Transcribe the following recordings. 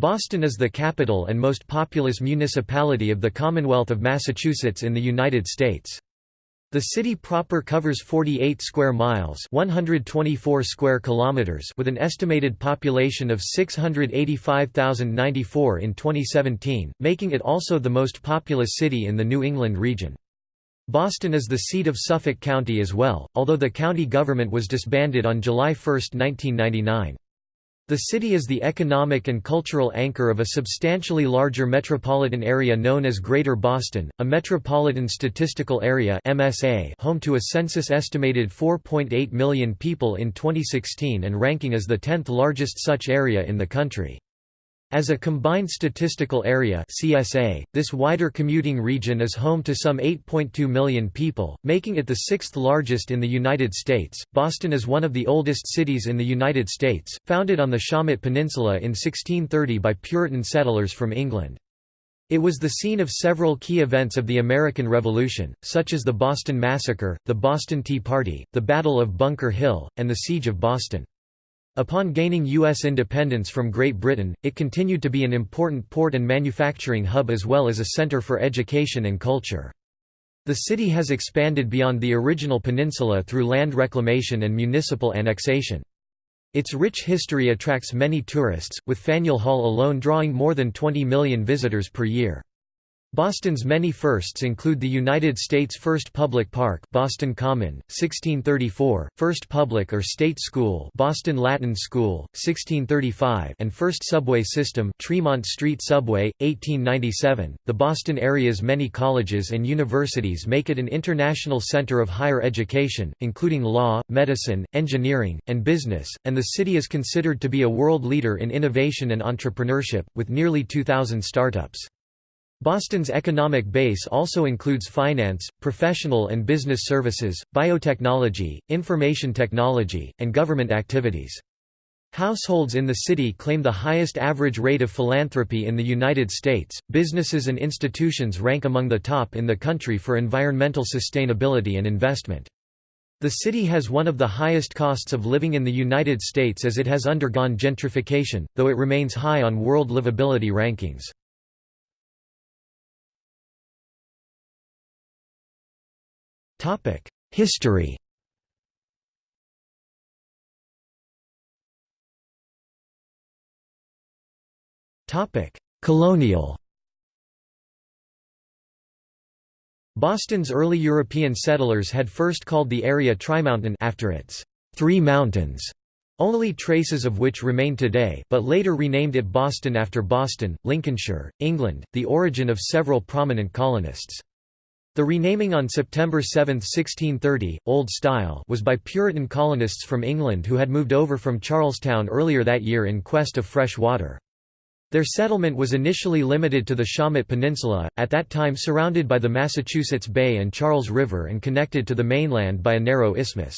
Boston is the capital and most populous municipality of the Commonwealth of Massachusetts in the United States. The city proper covers 48 square miles, 124 square kilometers, with an estimated population of 685,094 in 2017, making it also the most populous city in the New England region. Boston is the seat of Suffolk County as well, although the county government was disbanded on July 1, 1999. The city is the economic and cultural anchor of a substantially larger metropolitan area known as Greater Boston, a Metropolitan Statistical Area (MSA), home to a census-estimated 4.8 million people in 2016 and ranking as the 10th largest such area in the country. As a combined statistical area CSA, this wider commuting region is home to some 8.2 million people, making it the sixth largest in the United States. Boston is one of the oldest cities in the United States, founded on the Shawmut Peninsula in 1630 by Puritan settlers from England. It was the scene of several key events of the American Revolution, such as the Boston Massacre, the Boston Tea Party, the Battle of Bunker Hill, and the Siege of Boston. Upon gaining U.S. independence from Great Britain, it continued to be an important port and manufacturing hub as well as a center for education and culture. The city has expanded beyond the original peninsula through land reclamation and municipal annexation. Its rich history attracts many tourists, with Faneuil Hall alone drawing more than 20 million visitors per year. Boston's many firsts include the United States' first public park Boston Common, 1634, first public or state school Boston Latin School, 1635 and first subway system Tremont Street Subway, 1897. The Boston area's many colleges and universities make it an international center of higher education, including law, medicine, engineering, and business, and the city is considered to be a world leader in innovation and entrepreneurship, with nearly 2,000 startups. Boston's economic base also includes finance, professional and business services, biotechnology, information technology, and government activities. Households in the city claim the highest average rate of philanthropy in the United States. Businesses and institutions rank among the top in the country for environmental sustainability and investment. The city has one of the highest costs of living in the United States as it has undergone gentrification, though it remains high on world livability rankings. History Topic: Colonial Boston's early European settlers had first called the area Trimountain after its Three Mountains, only traces of which remain today but later renamed it Boston after Boston, Lincolnshire, England, the origin of several prominent colonists. The renaming on September 7, 1630, Old Style was by Puritan colonists from England who had moved over from Charlestown earlier that year in quest of fresh water. Their settlement was initially limited to the Shawmut Peninsula, at that time surrounded by the Massachusetts Bay and Charles River and connected to the mainland by a narrow isthmus.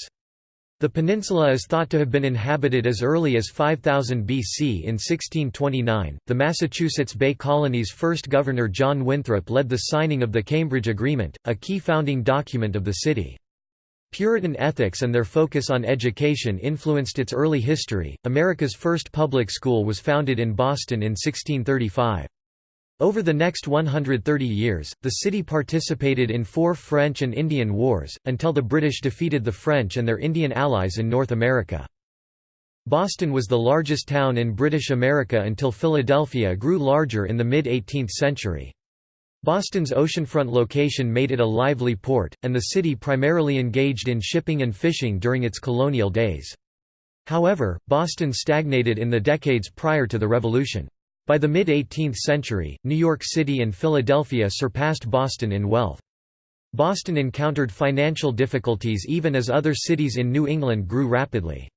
The peninsula is thought to have been inhabited as early as 5000 BC. In 1629, the Massachusetts Bay Colony's first governor John Winthrop led the signing of the Cambridge Agreement, a key founding document of the city. Puritan ethics and their focus on education influenced its early history. America's first public school was founded in Boston in 1635. Over the next 130 years, the city participated in four French and Indian Wars, until the British defeated the French and their Indian allies in North America. Boston was the largest town in British America until Philadelphia grew larger in the mid-18th century. Boston's oceanfront location made it a lively port, and the city primarily engaged in shipping and fishing during its colonial days. However, Boston stagnated in the decades prior to the Revolution. By the mid-18th century, New York City and Philadelphia surpassed Boston in wealth. Boston encountered financial difficulties even as other cities in New England grew rapidly.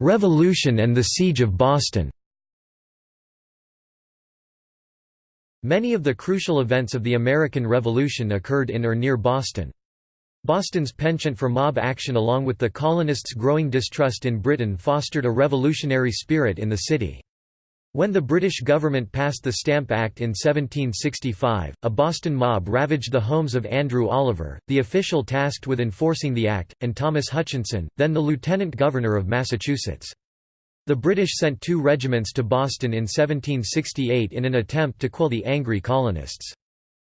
Revolution and the Siege of Boston Many of the crucial events of the American Revolution occurred in or near Boston. Boston's penchant for mob action along with the colonists' growing distrust in Britain fostered a revolutionary spirit in the city. When the British government passed the Stamp Act in 1765, a Boston mob ravaged the homes of Andrew Oliver, the official tasked with enforcing the act, and Thomas Hutchinson, then the lieutenant governor of Massachusetts. The British sent two regiments to Boston in 1768 in an attempt to quell the angry colonists.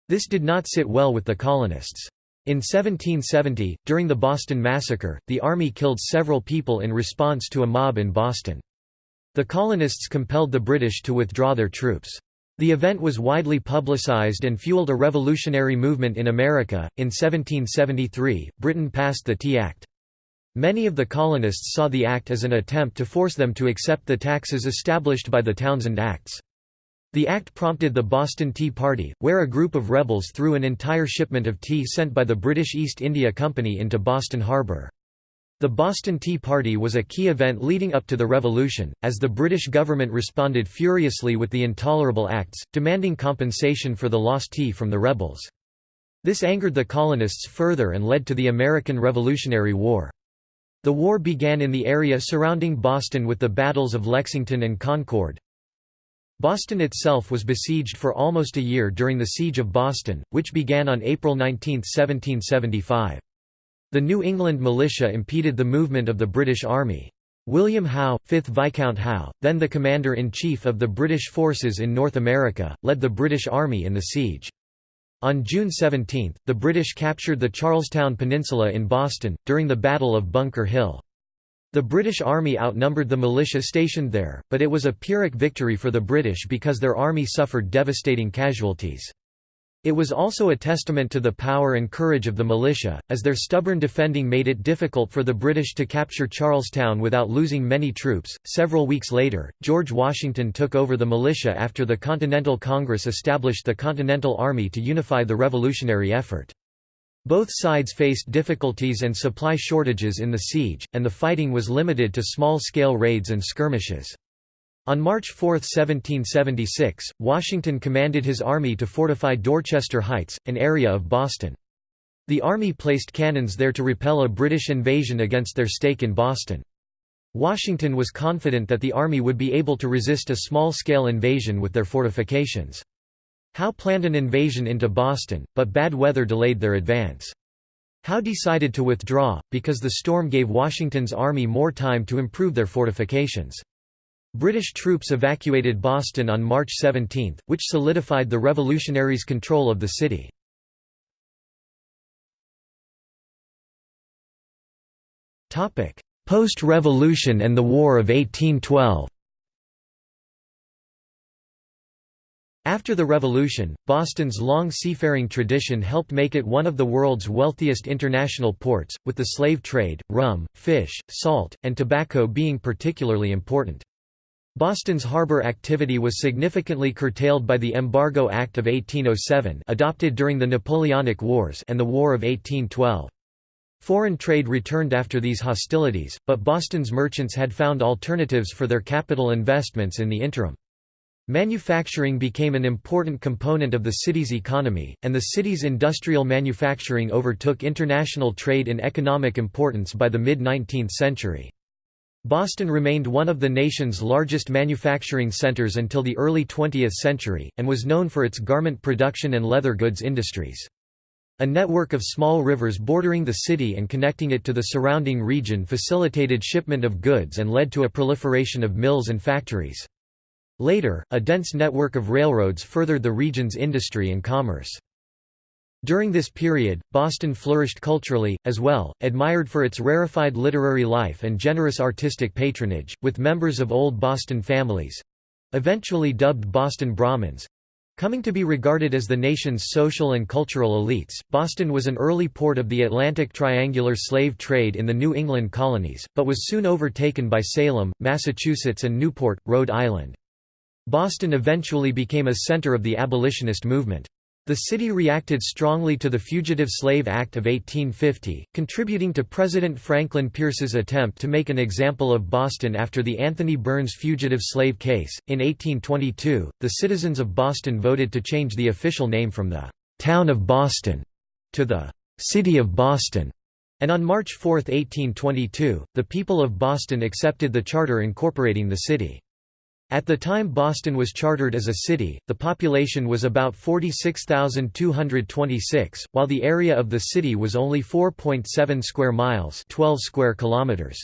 This did not sit well with the colonists. In 1770, during the Boston Massacre, the army killed several people in response to a mob in Boston. The colonists compelled the British to withdraw their troops. The event was widely publicized and fueled a revolutionary movement in America. In 1773, Britain passed the Tea Act. Many of the colonists saw the act as an attempt to force them to accept the taxes established by the Townshend Acts. The act prompted the Boston Tea Party, where a group of rebels threw an entire shipment of tea sent by the British East India Company into Boston Harbour. The Boston Tea Party was a key event leading up to the Revolution, as the British government responded furiously with the Intolerable Acts, demanding compensation for the lost tea from the rebels. This angered the colonists further and led to the American Revolutionary War. The war began in the area surrounding Boston with the battles of Lexington and Concord. Boston itself was besieged for almost a year during the Siege of Boston, which began on April 19, 1775. The New England militia impeded the movement of the British Army. William Howe, 5th Viscount Howe, then the Commander-in-Chief of the British forces in North America, led the British Army in the siege. On June 17, the British captured the Charlestown Peninsula in Boston, during the Battle of Bunker Hill. The British Army outnumbered the militia stationed there, but it was a Pyrrhic victory for the British because their army suffered devastating casualties. It was also a testament to the power and courage of the militia, as their stubborn defending made it difficult for the British to capture Charlestown without losing many troops. Several weeks later, George Washington took over the militia after the Continental Congress established the Continental Army to unify the revolutionary effort. Both sides faced difficulties and supply shortages in the siege, and the fighting was limited to small-scale raids and skirmishes. On March 4, 1776, Washington commanded his army to fortify Dorchester Heights, an area of Boston. The army placed cannons there to repel a British invasion against their stake in Boston. Washington was confident that the army would be able to resist a small-scale invasion with their fortifications. Howe planned an invasion into Boston, but bad weather delayed their advance. Howe decided to withdraw, because the storm gave Washington's army more time to improve their fortifications. British troops evacuated Boston on March 17, which solidified the revolutionaries' control of the city. Post-revolution and the War of 1812 After the Revolution, Boston's long seafaring tradition helped make it one of the world's wealthiest international ports, with the slave trade, rum, fish, salt, and tobacco being particularly important. Boston's harbor activity was significantly curtailed by the Embargo Act of 1807 adopted during the Napoleonic Wars and the War of 1812. Foreign trade returned after these hostilities, but Boston's merchants had found alternatives for their capital investments in the interim. Manufacturing became an important component of the city's economy, and the city's industrial manufacturing overtook international trade in economic importance by the mid-19th century. Boston remained one of the nation's largest manufacturing centers until the early 20th century, and was known for its garment production and leather goods industries. A network of small rivers bordering the city and connecting it to the surrounding region facilitated shipment of goods and led to a proliferation of mills and factories. Later, a dense network of railroads furthered the region's industry and commerce. During this period, Boston flourished culturally, as well, admired for its rarefied literary life and generous artistic patronage, with members of old Boston families—eventually dubbed Boston Brahmins—coming to be regarded as the nation's social and cultural elites. Boston was an early port of the Atlantic triangular slave trade in the New England colonies, but was soon overtaken by Salem, Massachusetts and Newport, Rhode Island. Boston eventually became a center of the abolitionist movement. The city reacted strongly to the Fugitive Slave Act of 1850, contributing to President Franklin Pierce's attempt to make an example of Boston after the Anthony Burns fugitive slave case. In 1822, the citizens of Boston voted to change the official name from the Town of Boston to the City of Boston. And on March 4, 1822, the people of Boston accepted the charter incorporating the city. At the time Boston was chartered as a city, the population was about 46,226, while the area of the city was only 4.7 square miles 12 square kilometers.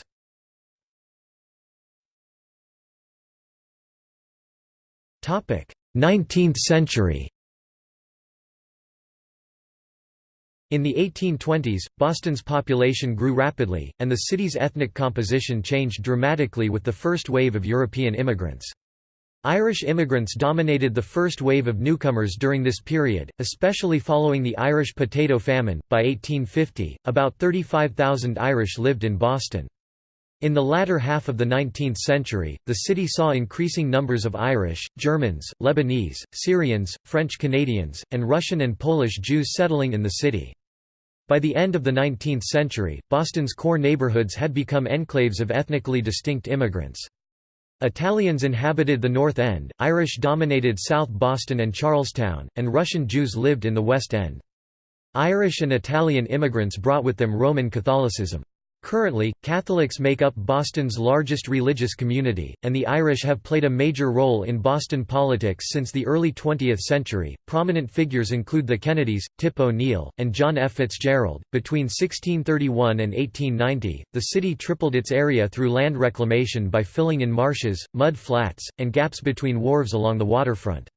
Topic: 19th century. In the 1820s, Boston's population grew rapidly, and the city's ethnic composition changed dramatically with the first wave of European immigrants. Irish immigrants dominated the first wave of newcomers during this period, especially following the Irish potato famine. By 1850, about 35,000 Irish lived in Boston. In the latter half of the 19th century, the city saw increasing numbers of Irish, Germans, Lebanese, Syrians, French Canadians, and Russian and Polish Jews settling in the city. By the end of the 19th century, Boston's core neighborhoods had become enclaves of ethnically distinct immigrants. Italians inhabited the North End, Irish dominated South Boston and Charlestown, and Russian Jews lived in the West End. Irish and Italian immigrants brought with them Roman Catholicism. Currently, Catholics make up Boston's largest religious community, and the Irish have played a major role in Boston politics since the early 20th century. Prominent figures include the Kennedys, Tip O'Neill, and John F. Fitzgerald. Between 1631 and 1890, the city tripled its area through land reclamation by filling in marshes, mud flats, and gaps between wharves along the waterfront.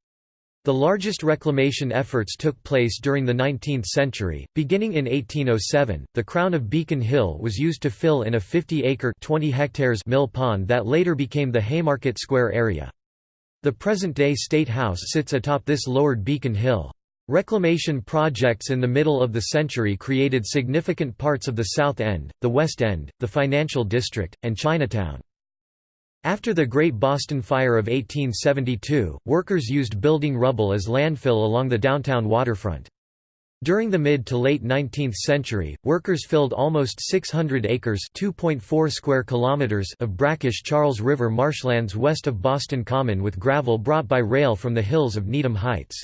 The largest reclamation efforts took place during the 19th century. Beginning in 1807, the crown of Beacon Hill was used to fill in a 50-acre (20 hectares) mill pond that later became the Haymarket Square area. The present-day State House sits atop this lowered Beacon Hill. Reclamation projects in the middle of the century created significant parts of the South End, the West End, the Financial District, and Chinatown. After the Great Boston Fire of 1872, workers used building rubble as landfill along the downtown waterfront. During the mid to late 19th century, workers filled almost 600 acres (2.4 square kilometers) of brackish Charles River marshlands west of Boston Common with gravel brought by rail from the hills of Needham Heights.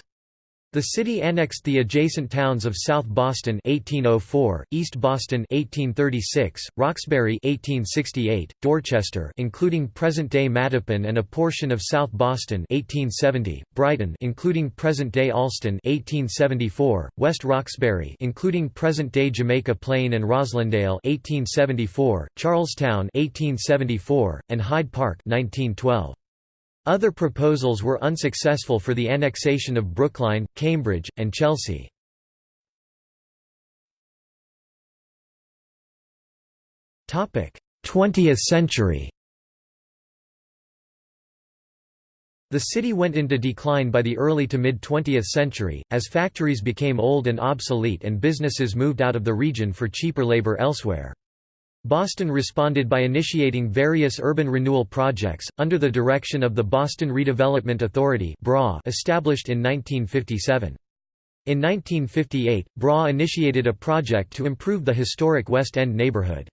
The city annexed the adjacent towns of South Boston 1804, East Boston 1836, Roxbury 1868, Dorchester including present-day Mattapan and a portion of South Boston 1870, Brighton including present-day Allston 1874, West Roxbury including present-day Jamaica Plain and Roslindale 1874, Charlestown 1874, and Hyde Park 1912. Other proposals were unsuccessful for the annexation of Brookline, Cambridge, and Chelsea. Topic: 20th century. The city went into decline by the early to mid-20th century, as factories became old and obsolete and businesses moved out of the region for cheaper labor elsewhere. Boston responded by initiating various urban renewal projects, under the direction of the Boston Redevelopment Authority established in 1957. In 1958, BRA initiated a project to improve the historic West End neighborhood.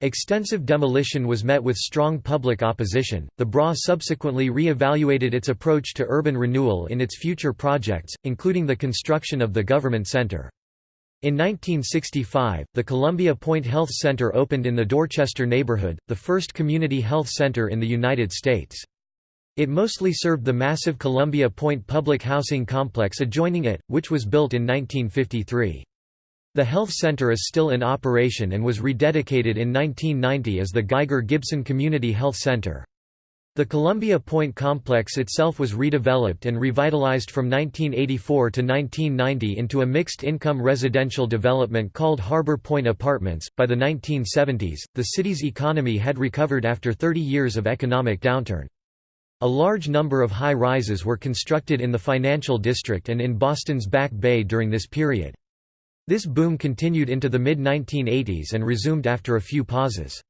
Extensive demolition was met with strong public opposition. The BRA subsequently re-evaluated its approach to urban renewal in its future projects, including the construction of the Government Center. In 1965, the Columbia Point Health Center opened in the Dorchester neighborhood, the first community health center in the United States. It mostly served the massive Columbia Point public housing complex adjoining it, which was built in 1953. The health center is still in operation and was rededicated in 1990 as the Geiger-Gibson Community Health Center. The Columbia Point complex itself was redeveloped and revitalized from 1984 to 1990 into a mixed-income residential development called Harbor Point Apartments. By the 1970s, the city's economy had recovered after 30 years of economic downturn. A large number of high-rises were constructed in the financial district and in Boston's Back Bay during this period. This boom continued into the mid-1980s and resumed after a few pauses.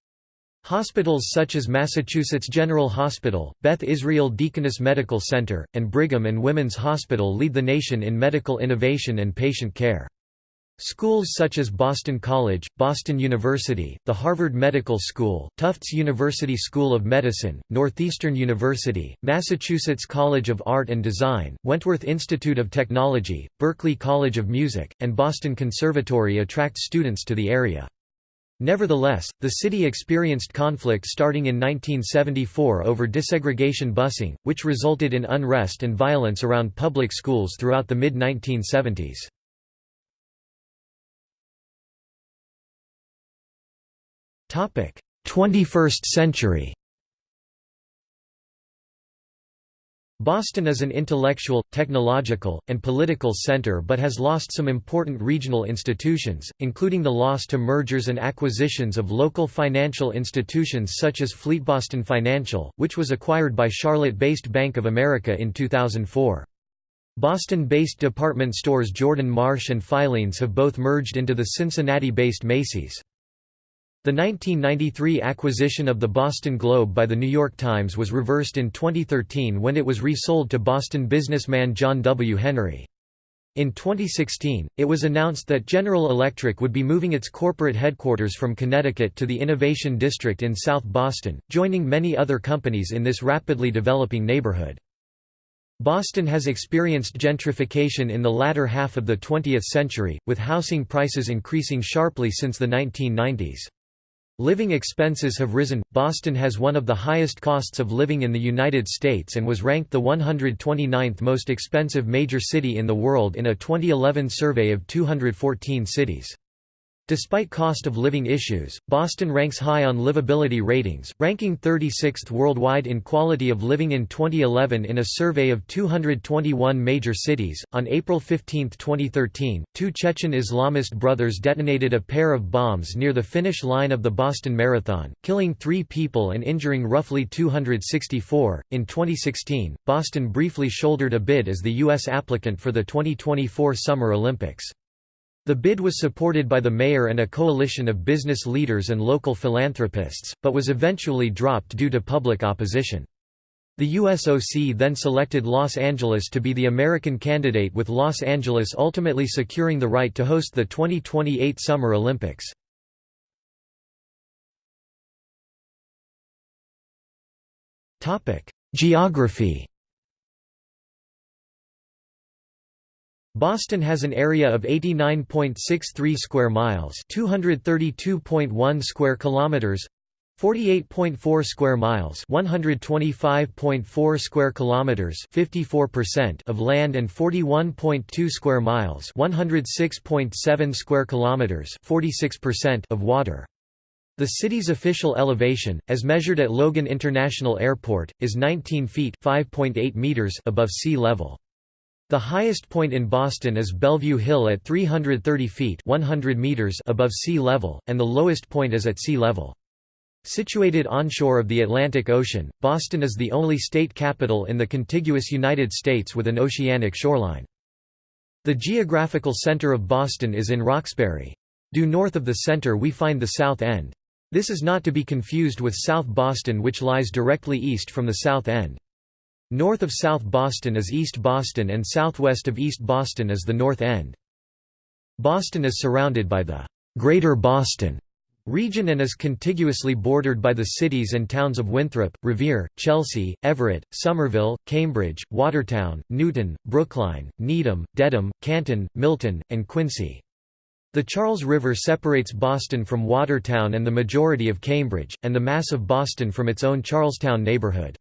Hospitals such as Massachusetts General Hospital, Beth Israel Deaconess Medical Center, and Brigham and Women's Hospital lead the nation in medical innovation and patient care. Schools such as Boston College, Boston University, the Harvard Medical School, Tufts University School of Medicine, Northeastern University, Massachusetts College of Art and Design, Wentworth Institute of Technology, Berklee College of Music, and Boston Conservatory attract students to the area. Nevertheless, the city experienced conflict starting in 1974 over desegregation busing, which resulted in unrest and violence around public schools throughout the mid-1970s. Topic: 21st century. Boston is an intellectual, technological, and political center but has lost some important regional institutions, including the loss to mergers and acquisitions of local financial institutions such as FleetBoston Financial, which was acquired by Charlotte-based Bank of America in 2004. Boston-based department stores Jordan Marsh and Filene's have both merged into the Cincinnati-based Macy's. The 1993 acquisition of the Boston Globe by the New York Times was reversed in 2013 when it was resold to Boston businessman John W. Henry. In 2016, it was announced that General Electric would be moving its corporate headquarters from Connecticut to the Innovation District in South Boston, joining many other companies in this rapidly developing neighborhood. Boston has experienced gentrification in the latter half of the 20th century, with housing prices increasing sharply since the 1990s. Living expenses have risen. Boston has one of the highest costs of living in the United States and was ranked the 129th most expensive major city in the world in a 2011 survey of 214 cities. Despite cost of living issues, Boston ranks high on livability ratings, ranking 36th worldwide in quality of living in 2011 in a survey of 221 major cities. On April 15, 2013, two Chechen Islamist brothers detonated a pair of bombs near the finish line of the Boston Marathon, killing three people and injuring roughly 264. In 2016, Boston briefly shouldered a bid as the U.S. applicant for the 2024 Summer Olympics. The bid was supported by the mayor and a coalition of business leaders and local philanthropists, but was eventually dropped due to public opposition. The USOC then selected Los Angeles to be the American candidate with Los Angeles ultimately securing the right to host the 2028 Summer Olympics. Geography Boston has an area of 89.63 square miles, 232.1 square kilometers, 48.4 square miles, 125.4 square kilometers, 54% of land and 41.2 square miles, 106.7 square kilometers, 46% of water. The city's official elevation, as measured at Logan International Airport, is 19 feet (5.8 meters) above sea level. The highest point in Boston is Bellevue Hill at 330 feet 100 meters above sea level, and the lowest point is at sea level. Situated onshore of the Atlantic Ocean, Boston is the only state capital in the contiguous United States with an oceanic shoreline. The geographical center of Boston is in Roxbury. Due north of the center we find the South End. This is not to be confused with South Boston which lies directly east from the South End. North of South Boston is East Boston and southwest of East Boston is the North End. Boston is surrounded by the Greater Boston region and is contiguously bordered by the cities and towns of Winthrop, Revere, Chelsea, Everett, Somerville, Cambridge, Watertown, Newton, Brookline, Needham, Dedham, Canton, Milton, and Quincy. The Charles River separates Boston from Watertown and the majority of Cambridge, and the mass of Boston from its own Charlestown neighborhood.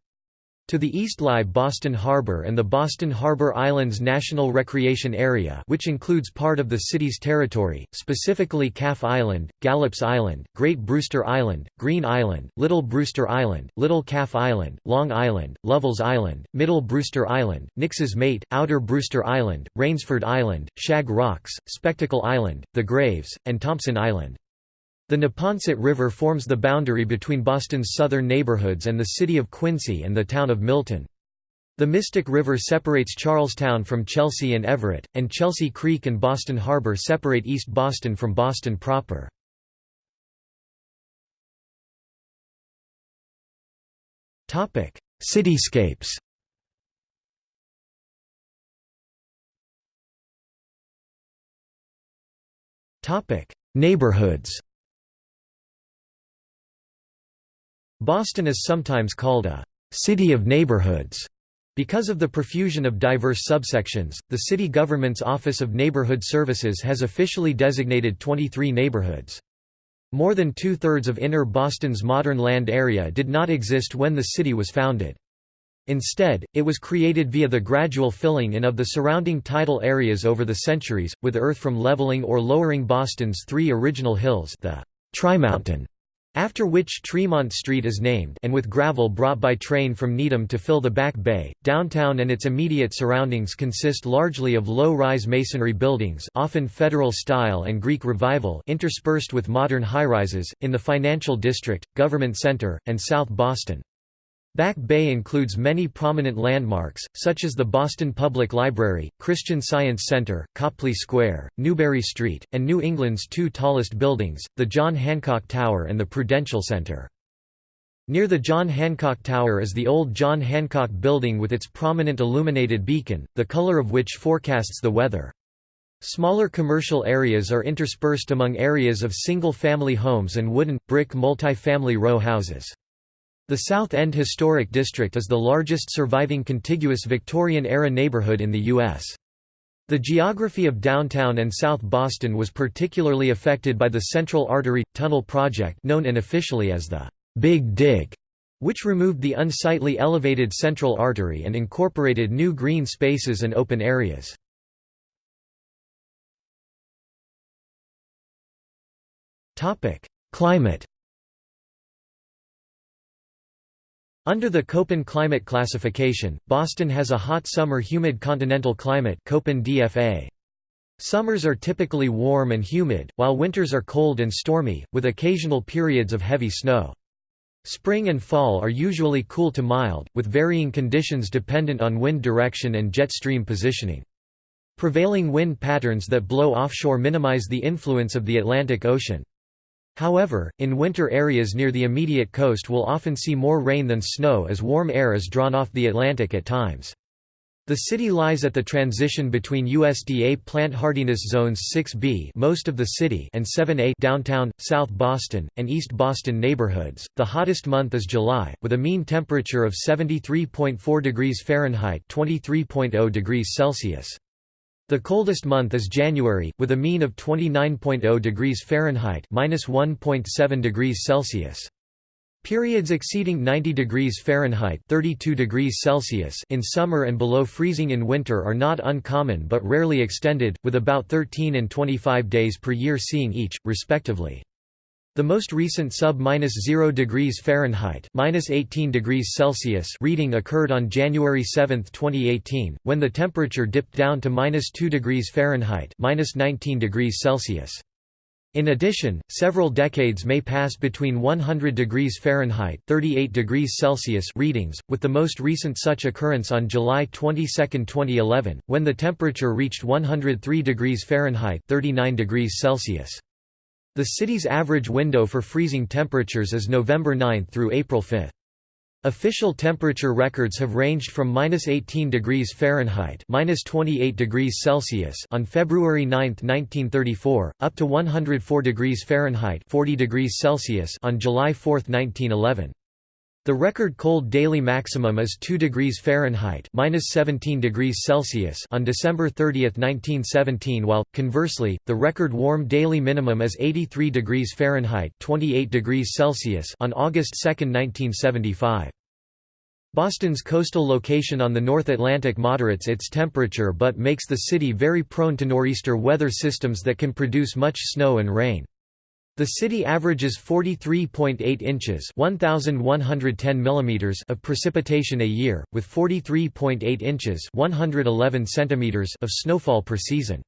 To the east lie Boston Harbor and the Boston Harbor Islands National Recreation Area which includes part of the city's territory, specifically Calf Island, Gallops Island, Great Brewster Island, Green Island, Little Brewster Island, Little Calf Island, Long Island, Lovell's Island, Middle Brewster Island, Nix's Mate, Outer Brewster Island, Rainsford Island, Shag Rocks, Spectacle Island, The Graves, and Thompson Island. The Neponset River forms the boundary between Boston's southern neighborhoods and the city of Quincy and the town of Milton. The Mystic River separates Charlestown from Chelsea and Everett, and Chelsea Creek and Boston Harbor separate East Boston from Boston proper. Cityscapes Neighborhoods Boston is sometimes called a «city of neighborhoods» because of the profusion of diverse subsections. The city government's Office of Neighborhood Services has officially designated 23 neighborhoods. More than two-thirds of inner Boston's modern land area did not exist when the city was founded. Instead, it was created via the gradual filling in of the surrounding tidal areas over the centuries, with earth from leveling or lowering Boston's three original hills the Trimountain, after which Tremont Street is named and with gravel brought by train from Needham to fill the Back Bay, downtown and its immediate surroundings consist largely of low-rise masonry buildings often Federal style and Greek Revival interspersed with modern high-rises, in the Financial District, Government Center, and South Boston. Back Bay includes many prominent landmarks, such as the Boston Public Library, Christian Science Center, Copley Square, Newbury Street, and New England's two tallest buildings, the John Hancock Tower and the Prudential Center. Near the John Hancock Tower is the old John Hancock Building with its prominent illuminated beacon, the color of which forecasts the weather. Smaller commercial areas are interspersed among areas of single-family homes and wooden, brick multi-family row houses. The South End Historic District is the largest surviving contiguous Victorian-era neighborhood in the U.S. The geography of downtown and South Boston was particularly affected by the Central Artery – Tunnel project known unofficially as the «Big Dig», which removed the unsightly elevated Central Artery and incorporated new green spaces and open areas. Climate Under the Köppen climate classification, Boston has a hot summer humid continental climate Köppen DFA. Summers are typically warm and humid, while winters are cold and stormy, with occasional periods of heavy snow. Spring and fall are usually cool to mild, with varying conditions dependent on wind direction and jet stream positioning. Prevailing wind patterns that blow offshore minimize the influence of the Atlantic Ocean. However, in winter areas near the immediate coast will often see more rain than snow as warm air is drawn off the Atlantic at times. The city lies at the transition between USDA plant hardiness zones 6B most of the city and 7A downtown, South Boston, and East Boston neighborhoods. The hottest month is July, with a mean temperature of 73.4 degrees Fahrenheit (23.0 degrees Celsius). The coldest month is January, with a mean of 29.0 degrees Fahrenheit (-1.7 degrees Celsius). Periods exceeding 90 degrees Fahrenheit (32 degrees Celsius) in summer and below freezing in winter are not uncommon but rarely extended, with about 13 and 25 days per year seeing each, respectively. The most recent sub-0 degrees Fahrenheit (-18 degrees Celsius) reading occurred on January 7, 2018, when the temperature dipped down to -2 degrees Fahrenheit (-19 degrees Celsius). In addition, several decades may pass between 100 degrees Fahrenheit (38 degrees Celsius) readings, with the most recent such occurrence on July 22, 2011, when the temperature reached 103 degrees Fahrenheit (39 degrees Celsius). The city's average window for freezing temperatures is November 9 through April 5. Official temperature records have ranged from -18 degrees Fahrenheit (-28 degrees Celsius) on February 9, 1934, up to 104 degrees Fahrenheit (40 degrees Celsius) on July 4, 1911. The record cold daily maximum is 2 degrees Fahrenheit (-17 degrees Celsius) on December 30, 1917, while conversely, the record warm daily minimum is 83 degrees Fahrenheit (28 degrees Celsius) on August 2, 1975. Boston's coastal location on the North Atlantic moderates its temperature but makes the city very prone to nor'easter weather systems that can produce much snow and rain. The city averages 43.8 inches (1110 millimeters) of precipitation a year, with 43.8 inches (111 centimeters) of snowfall per season.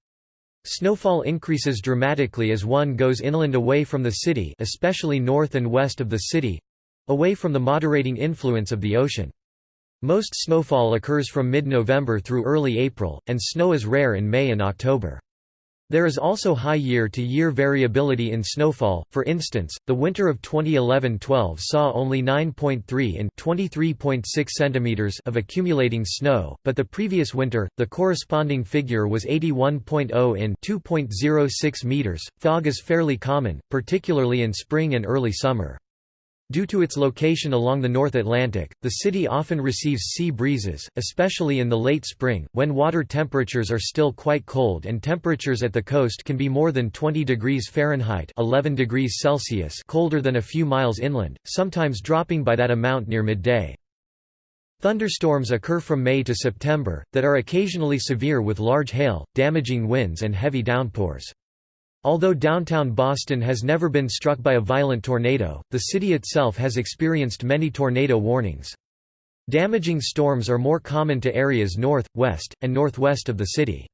Snowfall increases dramatically as one goes inland away from the city, especially north and west of the city, away from the moderating influence of the ocean. Most snowfall occurs from mid-November through early April, and snow is rare in May and October. There is also high year-to-year -year variability in snowfall, for instance, the winter of 2011-12 saw only 9.3 in 23.6 centimeters of accumulating snow, but the previous winter, the corresponding figure was 81.0 in 2.06 meters. Fog is fairly common, particularly in spring and early summer. Due to its location along the North Atlantic, the city often receives sea breezes, especially in the late spring, when water temperatures are still quite cold and temperatures at the coast can be more than 20 degrees Fahrenheit 11 degrees Celsius colder than a few miles inland, sometimes dropping by that amount near midday. Thunderstorms occur from May to September, that are occasionally severe with large hail, damaging winds and heavy downpours. Although downtown Boston has never been struck by a violent tornado, the city itself has experienced many tornado warnings. Damaging storms are more common to areas north, west, and northwest of the city.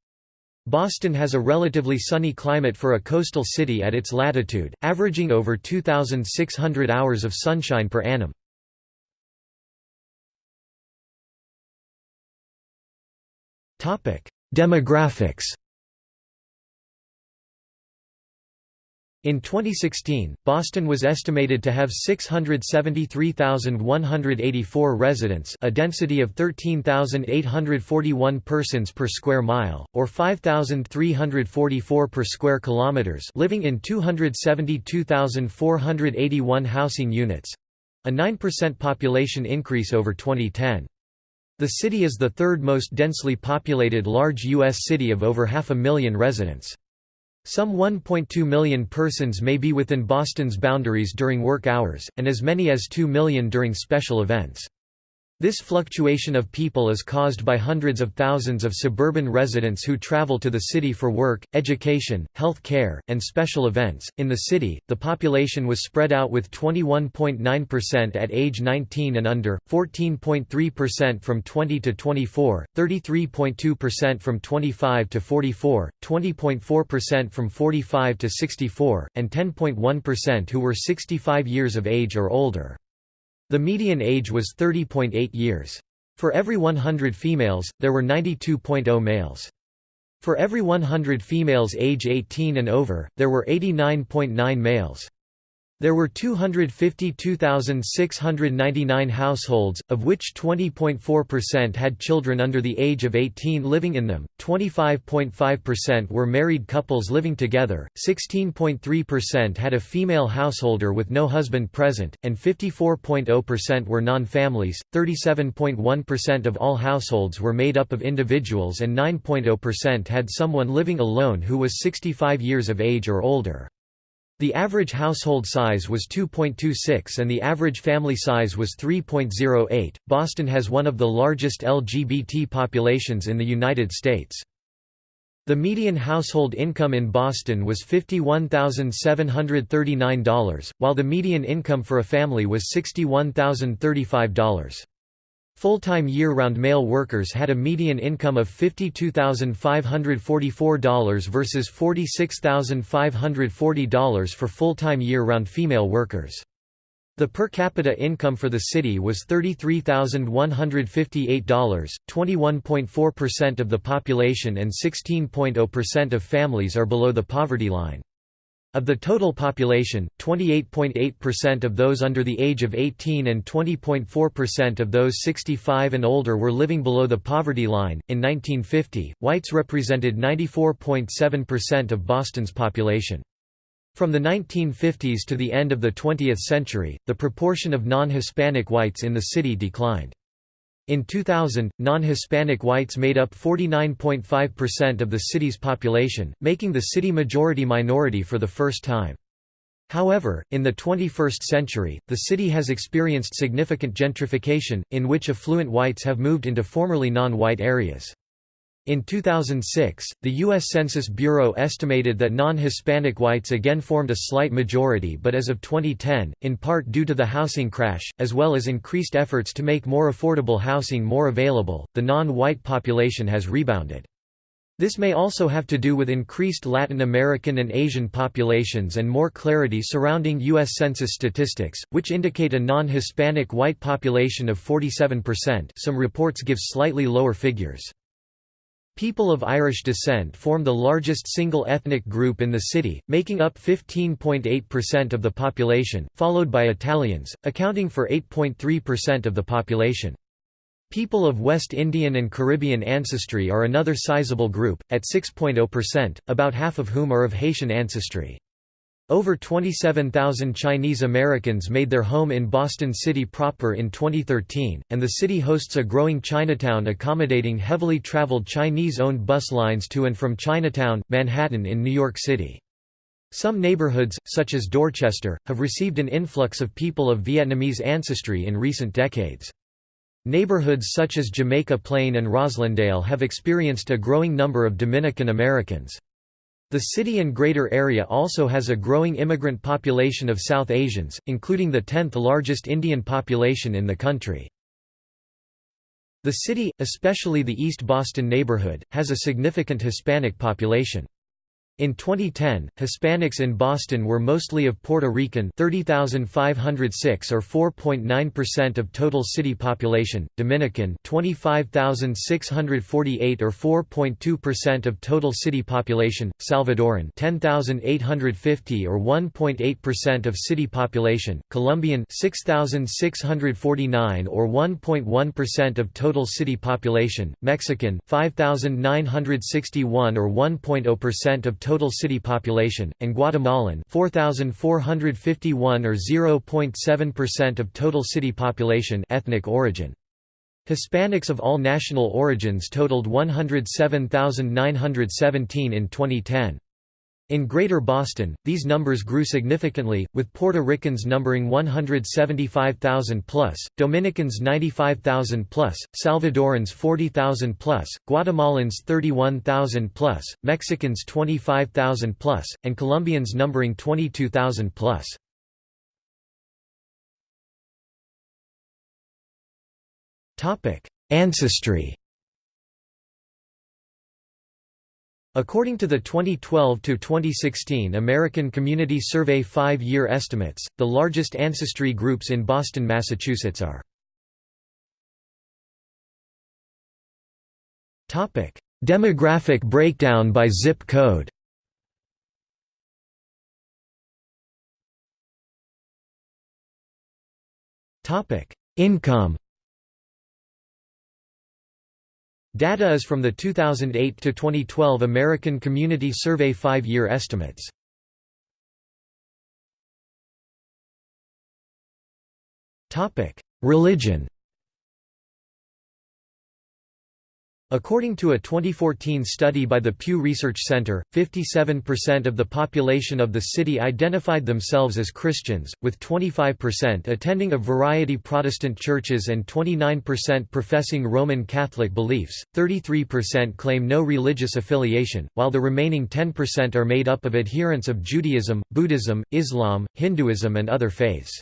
Boston has a relatively sunny climate for a coastal city at its latitude, averaging over 2,600 hours of sunshine per annum. Demographics In 2016, Boston was estimated to have 673,184 residents a density of 13,841 persons per square mile, or 5,344 per square kilometers living in 272,481 housing units—a 9% population increase over 2010. The city is the third most densely populated large U.S. city of over half a million residents. Some 1.2 million persons may be within Boston's boundaries during work hours, and as many as 2 million during special events. This fluctuation of people is caused by hundreds of thousands of suburban residents who travel to the city for work, education, health care, and special events. In the city, the population was spread out with 21.9% at age 19 and under, 14.3% from 20 to 24, 33.2% from 25 to 44, 20.4% from 45 to 64, and 10.1% who were 65 years of age or older. The median age was 30.8 years. For every 100 females, there were 92.0 males. For every 100 females age 18 and over, there were 89.9 males. There were 252,699 households, of which 20.4% had children under the age of 18 living in them, 25.5% were married couples living together, 16.3% had a female householder with no husband present, and 54.0% were non-families, 37.1% of all households were made up of individuals and 9.0% had someone living alone who was 65 years of age or older. The average household size was 2.26 and the average family size was 3.08. Boston has one of the largest LGBT populations in the United States. The median household income in Boston was $51,739, while the median income for a family was $61,035. Full-time year-round male workers had a median income of $52,544 versus $46,540 for full-time year-round female workers. The per capita income for the city was $33,158, 21.4% of the population and 16.0% of families are below the poverty line. Of the total population, 28.8% of those under the age of 18 and 20.4% of those 65 and older were living below the poverty line. In 1950, whites represented 94.7% of Boston's population. From the 1950s to the end of the 20th century, the proportion of non-Hispanic whites in the city declined. In 2000, non-Hispanic whites made up 49.5% of the city's population, making the city majority minority for the first time. However, in the 21st century, the city has experienced significant gentrification, in which affluent whites have moved into formerly non-white areas. In 2006, the U.S. Census Bureau estimated that non-Hispanic whites again formed a slight majority but as of 2010, in part due to the housing crash, as well as increased efforts to make more affordable housing more available, the non-white population has rebounded. This may also have to do with increased Latin American and Asian populations and more clarity surrounding U.S. Census statistics, which indicate a non-Hispanic white population of 47% some reports give slightly lower figures. People of Irish descent form the largest single ethnic group in the city, making up 15.8% of the population, followed by Italians, accounting for 8.3% of the population. People of West Indian and Caribbean ancestry are another sizable group, at 6.0%, about half of whom are of Haitian ancestry. Over 27,000 Chinese Americans made their home in Boston City proper in 2013, and the city hosts a growing Chinatown accommodating heavily traveled Chinese-owned bus lines to and from Chinatown, Manhattan in New York City. Some neighborhoods, such as Dorchester, have received an influx of people of Vietnamese ancestry in recent decades. Neighborhoods such as Jamaica Plain and Roslindale have experienced a growing number of Dominican Americans. The city and greater area also has a growing immigrant population of South Asians, including the 10th largest Indian population in the country. The city, especially the East Boston neighborhood, has a significant Hispanic population. In 2010, Hispanics in Boston were mostly of Puerto Rican 30,506 or 4.9% of total city population, Dominican 25,648 or 4.2% of total city population, Salvadoran 10,850 or 1.8% of city population, Colombian 6,649 or 1.1% of total city population, Mexican 5,961 or 1.0% of total total city population, and Guatemalan 4,451 or 0.7% of total city population ethnic origin. Hispanics of all national origins totaled 107,917 in 2010. In Greater Boston, these numbers grew significantly, with Puerto Ricans numbering 175,000 plus, Dominicans 95,000 plus, Salvadorans 40,000 plus, Guatemalans 31,000 plus, Mexicans 25,000 plus, and Colombians numbering 22,000 plus. Ancestry According to the 2012–2016 American Community Survey five-year estimates, the largest ancestry groups in Boston, Massachusetts are Demographic breakdown by zip code Income Data is from the 2008 to 2012 American Community Survey five-year estimates. Topic: Religion According to a 2014 study by the Pew Research Center, 57% of the population of the city identified themselves as Christians, with 25% attending a variety of Protestant churches and 29% professing Roman Catholic beliefs, 33% claim no religious affiliation, while the remaining 10% are made up of adherents of Judaism, Buddhism, Islam, Hinduism and other faiths.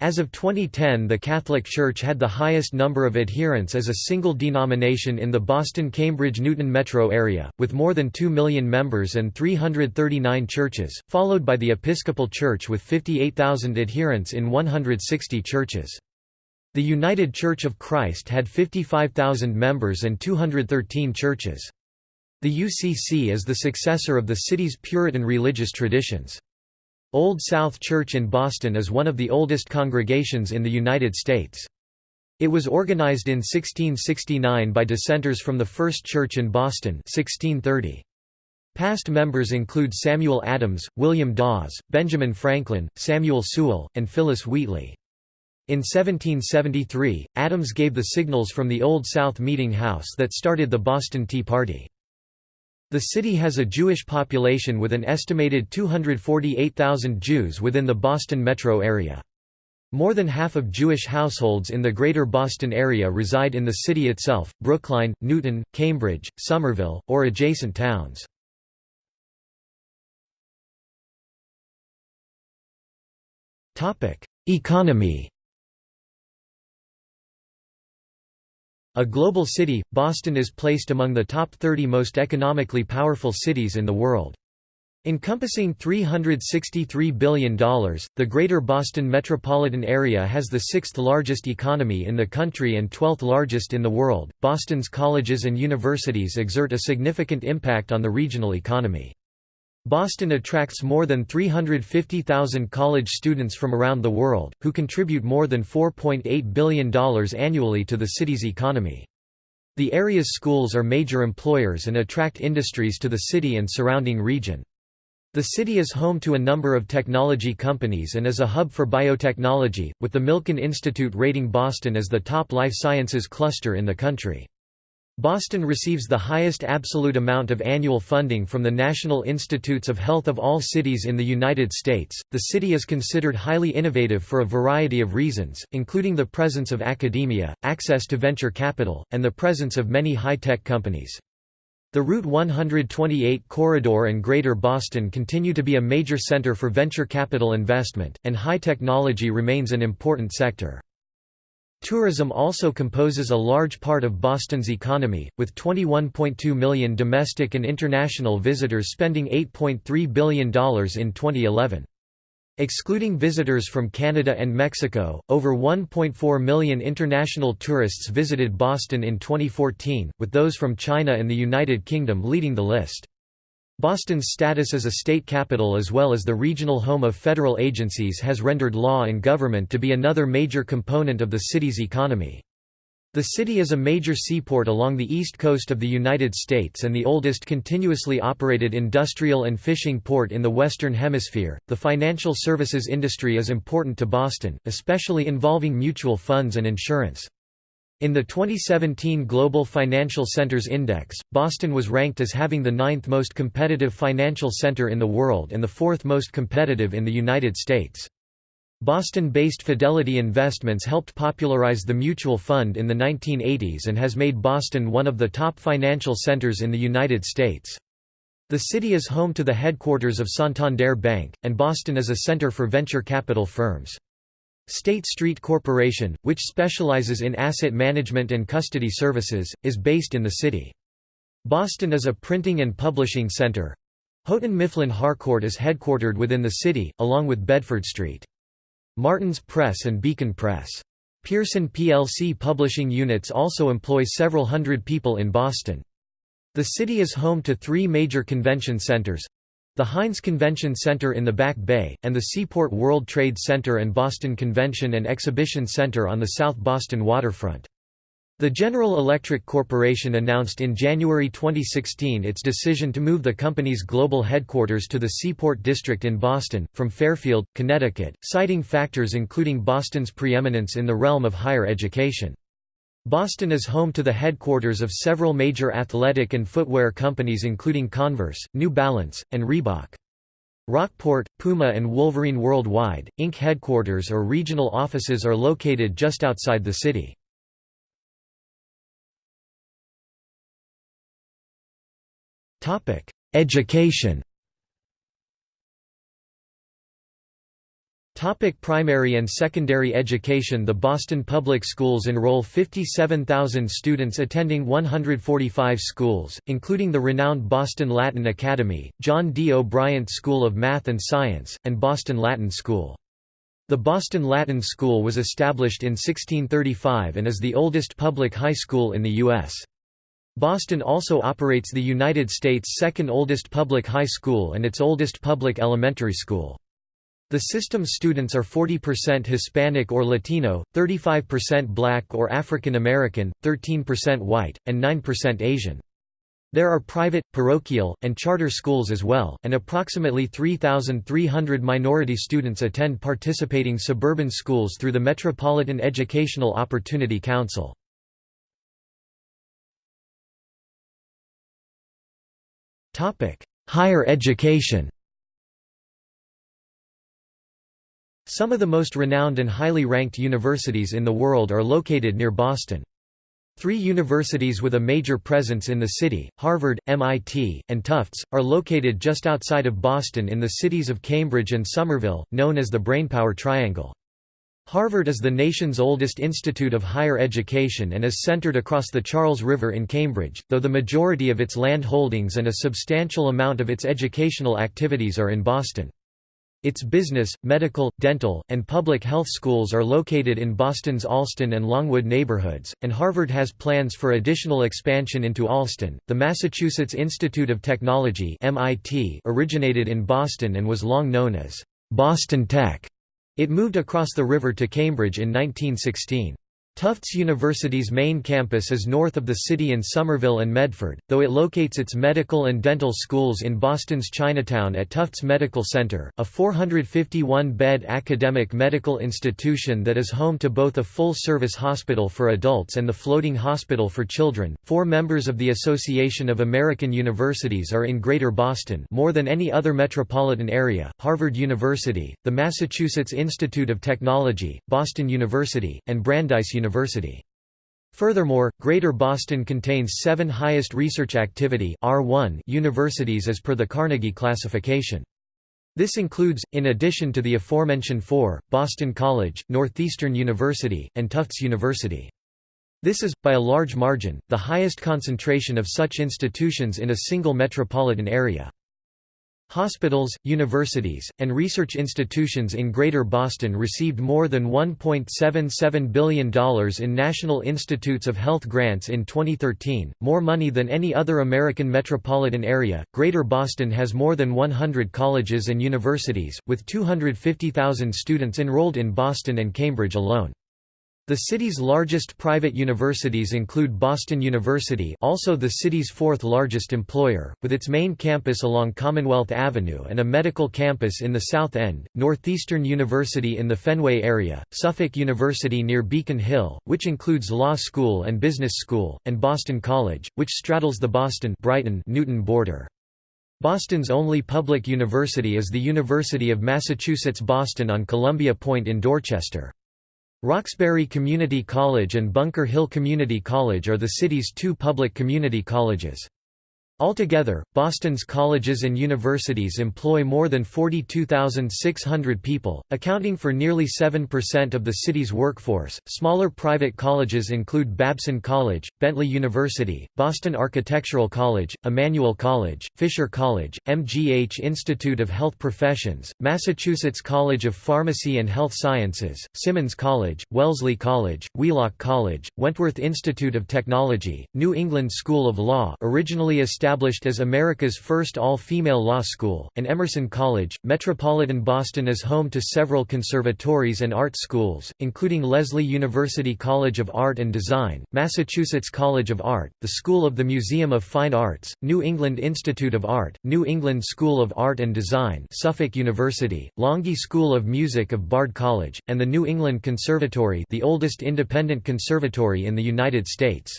As of 2010 the Catholic Church had the highest number of adherents as a single denomination in the Boston-Cambridge-Newton metro area, with more than 2 million members and 339 churches, followed by the Episcopal Church with 58,000 adherents in 160 churches. The United Church of Christ had 55,000 members and 213 churches. The UCC is the successor of the city's Puritan religious traditions. Old South Church in Boston is one of the oldest congregations in the United States. It was organized in 1669 by dissenters from the First Church in Boston 1630. Past members include Samuel Adams, William Dawes, Benjamin Franklin, Samuel Sewall, and Phillis Wheatley. In 1773, Adams gave the signals from the Old South Meeting House that started the Boston Tea Party. The city has a Jewish population with an estimated 248,000 Jews within the Boston metro area. More than half of Jewish households in the Greater Boston area reside in the city itself, Brookline, Newton, Cambridge, Somerville, or adjacent towns. Economy A global city, Boston is placed among the top 30 most economically powerful cities in the world. Encompassing $363 billion, the Greater Boston metropolitan area has the sixth largest economy in the country and 12th largest in the world. Boston's colleges and universities exert a significant impact on the regional economy. Boston attracts more than 350,000 college students from around the world, who contribute more than $4.8 billion annually to the city's economy. The area's schools are major employers and attract industries to the city and surrounding region. The city is home to a number of technology companies and is a hub for biotechnology, with the Milken Institute rating Boston as the top life sciences cluster in the country. Boston receives the highest absolute amount of annual funding from the National Institutes of Health of all cities in the United States. The city is considered highly innovative for a variety of reasons, including the presence of academia, access to venture capital, and the presence of many high-tech companies. The Route 128 corridor and Greater Boston continue to be a major center for venture capital investment, and high technology remains an important sector. Tourism also composes a large part of Boston's economy, with 21.2 million domestic and international visitors spending $8.3 billion in 2011. Excluding visitors from Canada and Mexico, over 1.4 million international tourists visited Boston in 2014, with those from China and the United Kingdom leading the list. Boston's status as a state capital as well as the regional home of federal agencies has rendered law and government to be another major component of the city's economy. The city is a major seaport along the east coast of the United States and the oldest continuously operated industrial and fishing port in the Western Hemisphere. The financial services industry is important to Boston, especially involving mutual funds and insurance. In the 2017 Global Financial Centers Index, Boston was ranked as having the ninth most competitive financial center in the world and the fourth most competitive in the United States. Boston-based Fidelity Investments helped popularize the mutual fund in the 1980s and has made Boston one of the top financial centers in the United States. The city is home to the headquarters of Santander Bank, and Boston is a center for venture capital firms. State Street Corporation, which specializes in asset management and custody services, is based in the city. Boston is a printing and publishing center. Houghton Mifflin Harcourt is headquartered within the city, along with Bedford Street. Martin's Press and Beacon Press. Pearson plc publishing units also employ several hundred people in Boston. The city is home to three major convention centers, the Hynes Convention Center in the Back Bay, and the Seaport World Trade Center and Boston Convention and Exhibition Center on the South Boston waterfront. The General Electric Corporation announced in January 2016 its decision to move the company's global headquarters to the Seaport District in Boston, from Fairfield, Connecticut, citing factors including Boston's preeminence in the realm of higher education. Boston is home to the headquarters of several major athletic and footwear companies including Converse, New Balance, and Reebok. Rockport, Puma and Wolverine Worldwide, Inc. headquarters or regional offices are located just outside the city. Education Topic primary and secondary education The Boston Public Schools enroll 57,000 students attending 145 schools, including the renowned Boston Latin Academy, John D. O'Bryant School of Math and Science, and Boston Latin School. The Boston Latin School was established in 1635 and is the oldest public high school in the U.S. Boston also operates the United States' second oldest public high school and its oldest public elementary school. The system's students are 40% Hispanic or Latino, 35% Black or African American, 13% white, and 9% Asian. There are private, parochial, and charter schools as well, and approximately 3,300 minority students attend participating suburban schools through the Metropolitan Educational Opportunity Council. Higher education Some of the most renowned and highly ranked universities in the world are located near Boston. Three universities with a major presence in the city, Harvard, MIT, and Tufts, are located just outside of Boston in the cities of Cambridge and Somerville, known as the Brainpower Triangle. Harvard is the nation's oldest institute of higher education and is centered across the Charles River in Cambridge, though the majority of its land holdings and a substantial amount of its educational activities are in Boston. Its business, medical, dental, and public health schools are located in Boston's Allston and Longwood neighborhoods, and Harvard has plans for additional expansion into Allston. The Massachusetts Institute of Technology (MIT) originated in Boston and was long known as Boston Tech. It moved across the river to Cambridge in 1916. Tufts University's main campus is north of the city in Somerville and Medford, though it locates its medical and dental schools in Boston's Chinatown at Tufts Medical Center, a 451-bed academic medical institution that is home to both a full-service hospital for adults and the floating hospital for children. Four members of the Association of American Universities are in Greater Boston, more than any other metropolitan area: Harvard University, the Massachusetts Institute of Technology, Boston University, and Brandeis University. University. Furthermore, Greater Boston contains seven highest research activity R1 universities as per the Carnegie classification. This includes, in addition to the aforementioned four, Boston College, Northeastern University, and Tufts University. This is, by a large margin, the highest concentration of such institutions in a single metropolitan area. Hospitals, universities, and research institutions in Greater Boston received more than $1.77 billion in National Institutes of Health grants in 2013, more money than any other American metropolitan area. Greater Boston has more than 100 colleges and universities, with 250,000 students enrolled in Boston and Cambridge alone. The city's largest private universities include Boston University also the city's fourth largest employer, with its main campus along Commonwealth Avenue and a medical campus in the South End, Northeastern University in the Fenway area, Suffolk University near Beacon Hill, which includes Law School and Business School, and Boston College, which straddles the Boston-Brighton-Newton border. Boston's only public university is the University of Massachusetts Boston on Columbia Point in Dorchester. Roxbury Community College and Bunker Hill Community College are the city's two public community colleges. Altogether, Boston's colleges and universities employ more than 42,600 people, accounting for nearly 7% of the city's workforce. Smaller private colleges include Babson College, Bentley University, Boston Architectural College, Emmanuel College, Fisher College, MGH Institute of Health Professions, Massachusetts College of Pharmacy and Health Sciences, Simmons College, Wellesley College, Wheelock College, Wentworth Institute of Technology, New England School of Law originally established established as America's first all-female law school, and Emerson College. Metropolitan Boston is home to several conservatories and art schools, including Lesley University College of Art and Design, Massachusetts College of Art, the School of the Museum of Fine Arts, New England Institute of Art, New England School of Art and Design, Suffolk University, Longy School of Music of Bard College, and the New England Conservatory, the oldest independent conservatory in the United States.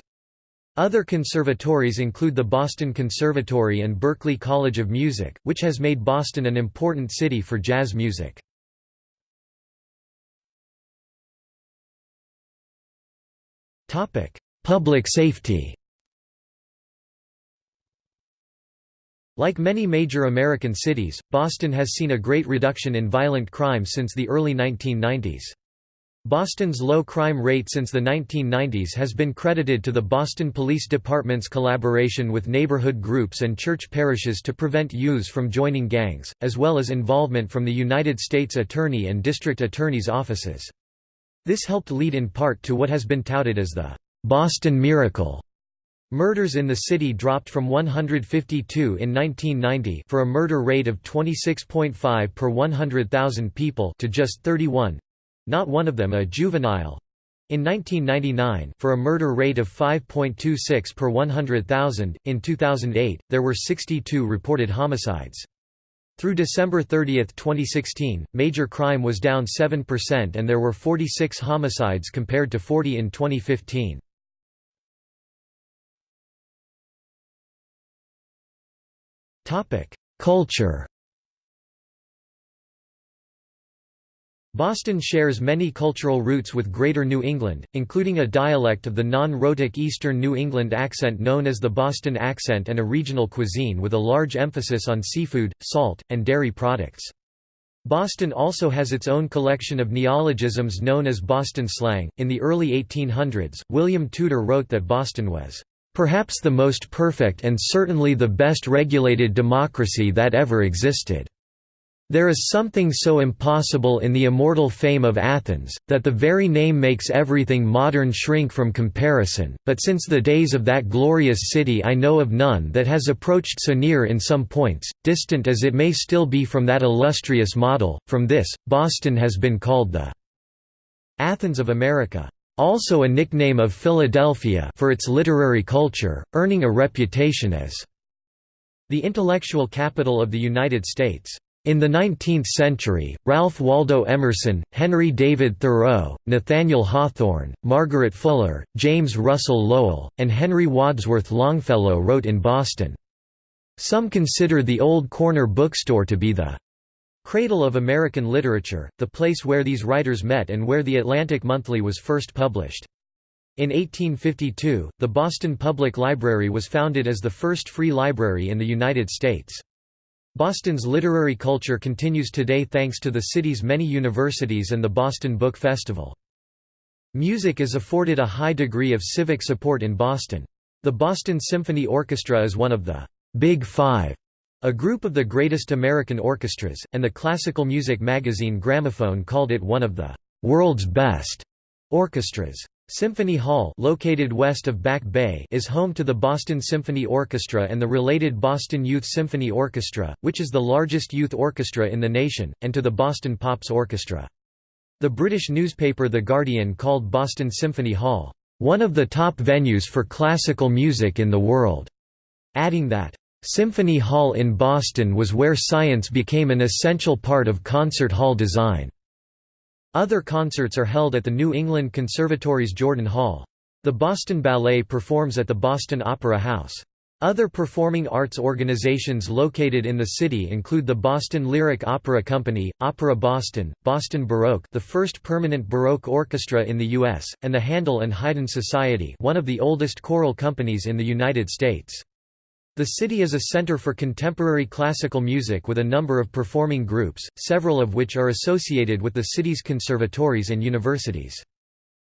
Other conservatories include the Boston Conservatory and Berklee College of Music, which has made Boston an important city for jazz music. Public safety Like many major American cities, Boston has seen a great reduction in violent crime since the early 1990s. Boston's low crime rate since the 1990s has been credited to the Boston Police Department's collaboration with neighborhood groups and church parishes to prevent youths from joining gangs, as well as involvement from the United States Attorney and District Attorney's offices. This helped lead in part to what has been touted as the Boston Miracle. Murders in the city dropped from 152 in 1990 for a murder rate of 26.5 per 100,000 people to just 31 not one of them a juvenile. In 1999, for a murder rate of 5.26 per 100,000, in 2008, there were 62 reported homicides. Through December 30, 2016, major crime was down 7% and there were 46 homicides compared to 40 in 2015. Culture Boston shares many cultural roots with Greater New England, including a dialect of the non-rhotic Eastern New England accent known as the Boston accent and a regional cuisine with a large emphasis on seafood, salt, and dairy products. Boston also has its own collection of neologisms known as Boston slang. In the early 1800s, William Tudor wrote that Boston was perhaps the most perfect and certainly the best regulated democracy that ever existed. There is something so impossible in the immortal fame of Athens, that the very name makes everything modern shrink from comparison, but since the days of that glorious city I know of none that has approached so near in some points, distant as it may still be from that illustrious model. From this, Boston has been called the Athens of America. also a nickname of Philadelphia for its literary culture, earning a reputation as the intellectual capital of the United States. In the 19th century, Ralph Waldo Emerson, Henry David Thoreau, Nathaniel Hawthorne, Margaret Fuller, James Russell Lowell, and Henry Wadsworth Longfellow wrote in Boston. Some consider the Old Corner bookstore to be the cradle of American literature, the place where these writers met and where the Atlantic Monthly was first published. In 1852, the Boston Public Library was founded as the first free library in the United States. Boston's literary culture continues today thanks to the city's many universities and the Boston Book Festival. Music is afforded a high degree of civic support in Boston. The Boston Symphony Orchestra is one of the Big Five, a group of the greatest American orchestras, and the classical music magazine Gramophone called it one of the world's best orchestras. Symphony Hall located west of Back Bay is home to the Boston Symphony Orchestra and the related Boston Youth Symphony Orchestra, which is the largest youth orchestra in the nation, and to the Boston Pops Orchestra. The British newspaper The Guardian called Boston Symphony Hall, "...one of the top venues for classical music in the world", adding that, "...Symphony Hall in Boston was where science became an essential part of concert hall design." Other concerts are held at the New England Conservatory's Jordan Hall. The Boston Ballet performs at the Boston Opera House. Other performing arts organizations located in the city include the Boston Lyric Opera Company, Opera Boston, Boston Baroque the first permanent Baroque orchestra in the U.S., and the Handel and Haydn Society one of the oldest choral companies in the United States. The city is a center for contemporary classical music with a number of performing groups, several of which are associated with the city's conservatories and universities.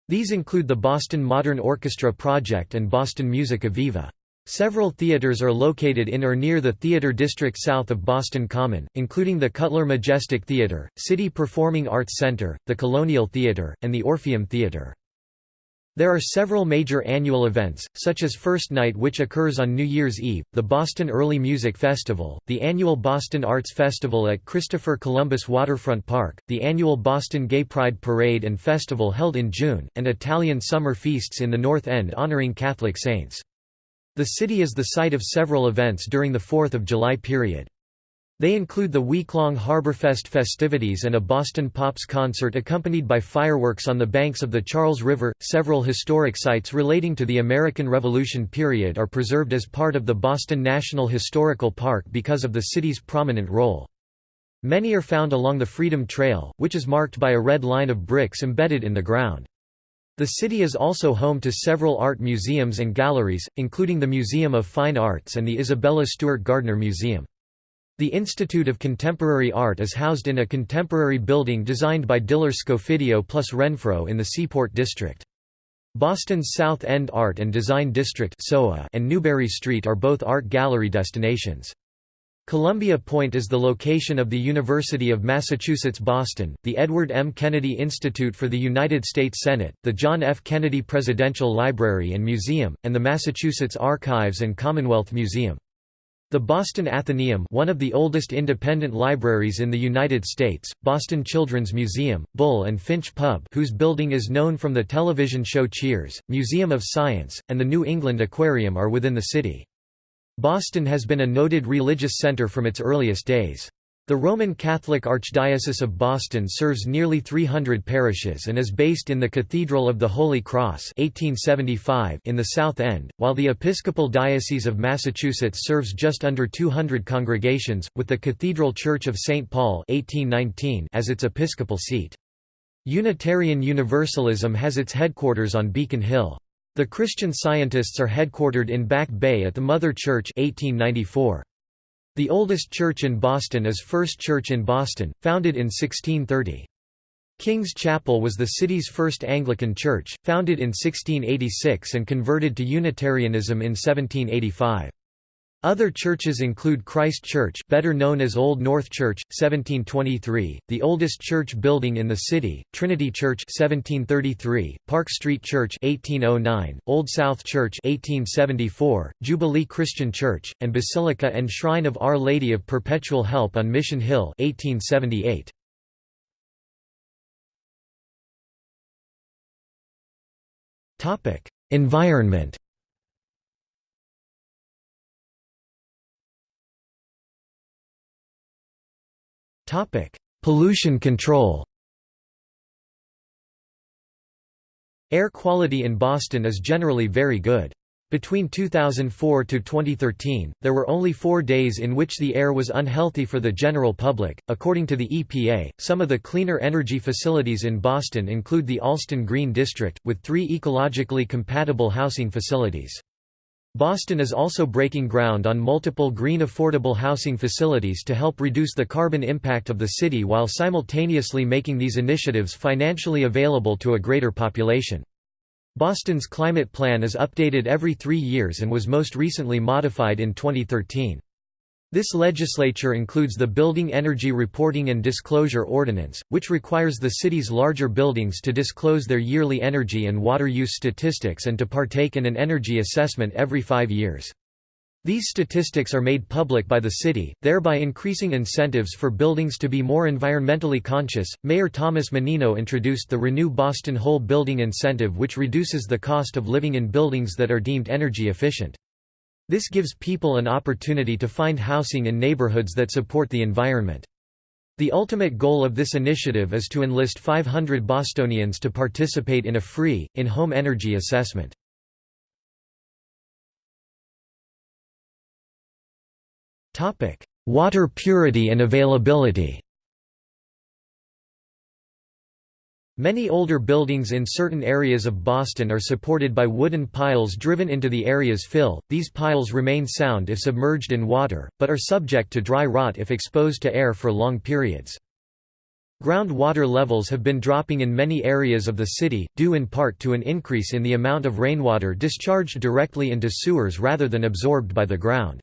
These include the Boston Modern Orchestra Project and Boston Musica Viva. Several theaters are located in or near the theater district south of Boston Common, including the Cutler Majestic Theater, Citi Performing Arts Center, the Colonial Theater, and the Orpheum Theater. There are several major annual events, such as First Night which occurs on New Year's Eve, the Boston Early Music Festival, the annual Boston Arts Festival at Christopher Columbus Waterfront Park, the annual Boston Gay Pride Parade and Festival held in June, and Italian summer feasts in the North End honoring Catholic saints. The city is the site of several events during the Fourth of July period. They include the week-long Harborfest festivities and a Boston Pops concert accompanied by fireworks on the banks of the Charles River. Several historic sites relating to the American Revolution period are preserved as part of the Boston National Historical Park because of the city's prominent role. Many are found along the Freedom Trail, which is marked by a red line of bricks embedded in the ground. The city is also home to several art museums and galleries, including the Museum of Fine Arts and the Isabella Stewart Gardner Museum. The Institute of Contemporary Art is housed in a contemporary building designed by Diller Scofidio plus Renfro in the Seaport District. Boston's South End Art and Design District and Newbury Street are both art gallery destinations. Columbia Point is the location of the University of Massachusetts Boston, the Edward M. Kennedy Institute for the United States Senate, the John F. Kennedy Presidential Library and Museum, and the Massachusetts Archives and Commonwealth Museum. The Boston Athenaeum one of the oldest independent libraries in the United States, Boston Children's Museum, Bull and Finch Pub whose building is known from the television show Cheers, Museum of Science, and the New England Aquarium are within the city. Boston has been a noted religious center from its earliest days. The Roman Catholic Archdiocese of Boston serves nearly 300 parishes and is based in the Cathedral of the Holy Cross 1875 in the South End, while the Episcopal Diocese of Massachusetts serves just under 200 congregations, with the Cathedral Church of St. Paul 1819 as its episcopal seat. Unitarian Universalism has its headquarters on Beacon Hill. The Christian Scientists are headquartered in Back Bay at the Mother Church 1894. The oldest church in Boston is First Church in Boston, founded in 1630. King's Chapel was the city's first Anglican church, founded in 1686 and converted to Unitarianism in 1785. Other churches include Christ Church better known as Old North Church, 1723, the oldest church building in the city, Trinity Church 1733, Park Street Church 1809, Old South Church 1874, Jubilee Christian Church, and Basilica and Shrine of Our Lady of Perpetual Help on Mission Hill 1878. Environment Pollution control Air quality in Boston is generally very good. Between 2004 to 2013, there were only four days in which the air was unhealthy for the general public. According to the EPA, some of the cleaner energy facilities in Boston include the Allston Green District, with three ecologically compatible housing facilities. Boston is also breaking ground on multiple green affordable housing facilities to help reduce the carbon impact of the city while simultaneously making these initiatives financially available to a greater population. Boston's climate plan is updated every three years and was most recently modified in 2013. This legislature includes the Building Energy Reporting and Disclosure Ordinance, which requires the city's larger buildings to disclose their yearly energy and water use statistics and to partake in an energy assessment every five years. These statistics are made public by the city, thereby increasing incentives for buildings to be more environmentally conscious. Mayor Thomas Menino introduced the Renew Boston Whole Building Incentive, which reduces the cost of living in buildings that are deemed energy efficient. This gives people an opportunity to find housing in neighborhoods that support the environment. The ultimate goal of this initiative is to enlist 500 Bostonians to participate in a free, in-home energy assessment. Water purity and availability Many older buildings in certain areas of Boston are supported by wooden piles driven into the area's fill. These piles remain sound if submerged in water, but are subject to dry rot if exposed to air for long periods. Groundwater levels have been dropping in many areas of the city, due in part to an increase in the amount of rainwater discharged directly into sewers rather than absorbed by the ground.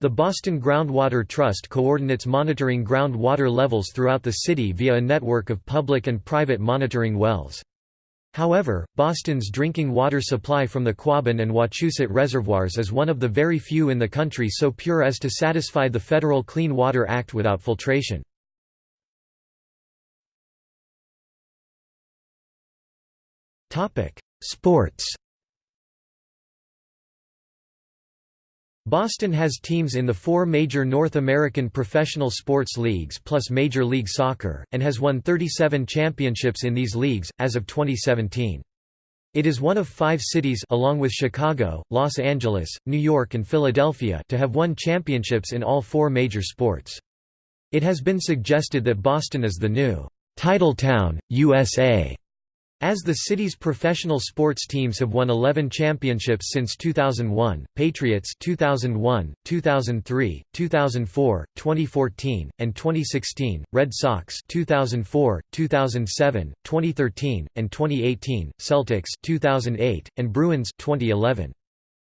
The Boston Groundwater Trust coordinates monitoring groundwater levels throughout the city via a network of public and private monitoring wells. However, Boston's drinking water supply from the Quabbin and Wachusett reservoirs is one of the very few in the country so pure as to satisfy the Federal Clean Water Act without filtration. Sports Boston has teams in the four major North American professional sports leagues plus Major League Soccer, and has won 37 championships in these leagues, as of 2017. It is one of five cities along with Chicago, Los Angeles, New York and Philadelphia to have won championships in all four major sports. It has been suggested that Boston is the new «title town, USA, as the city's professional sports teams have won 11 championships since 2001, Patriots 2001, 2003, 2004, 2014, and 2016, Red Sox 2004, 2007, 2013, and 2018, Celtics 2008, and Bruins 2011.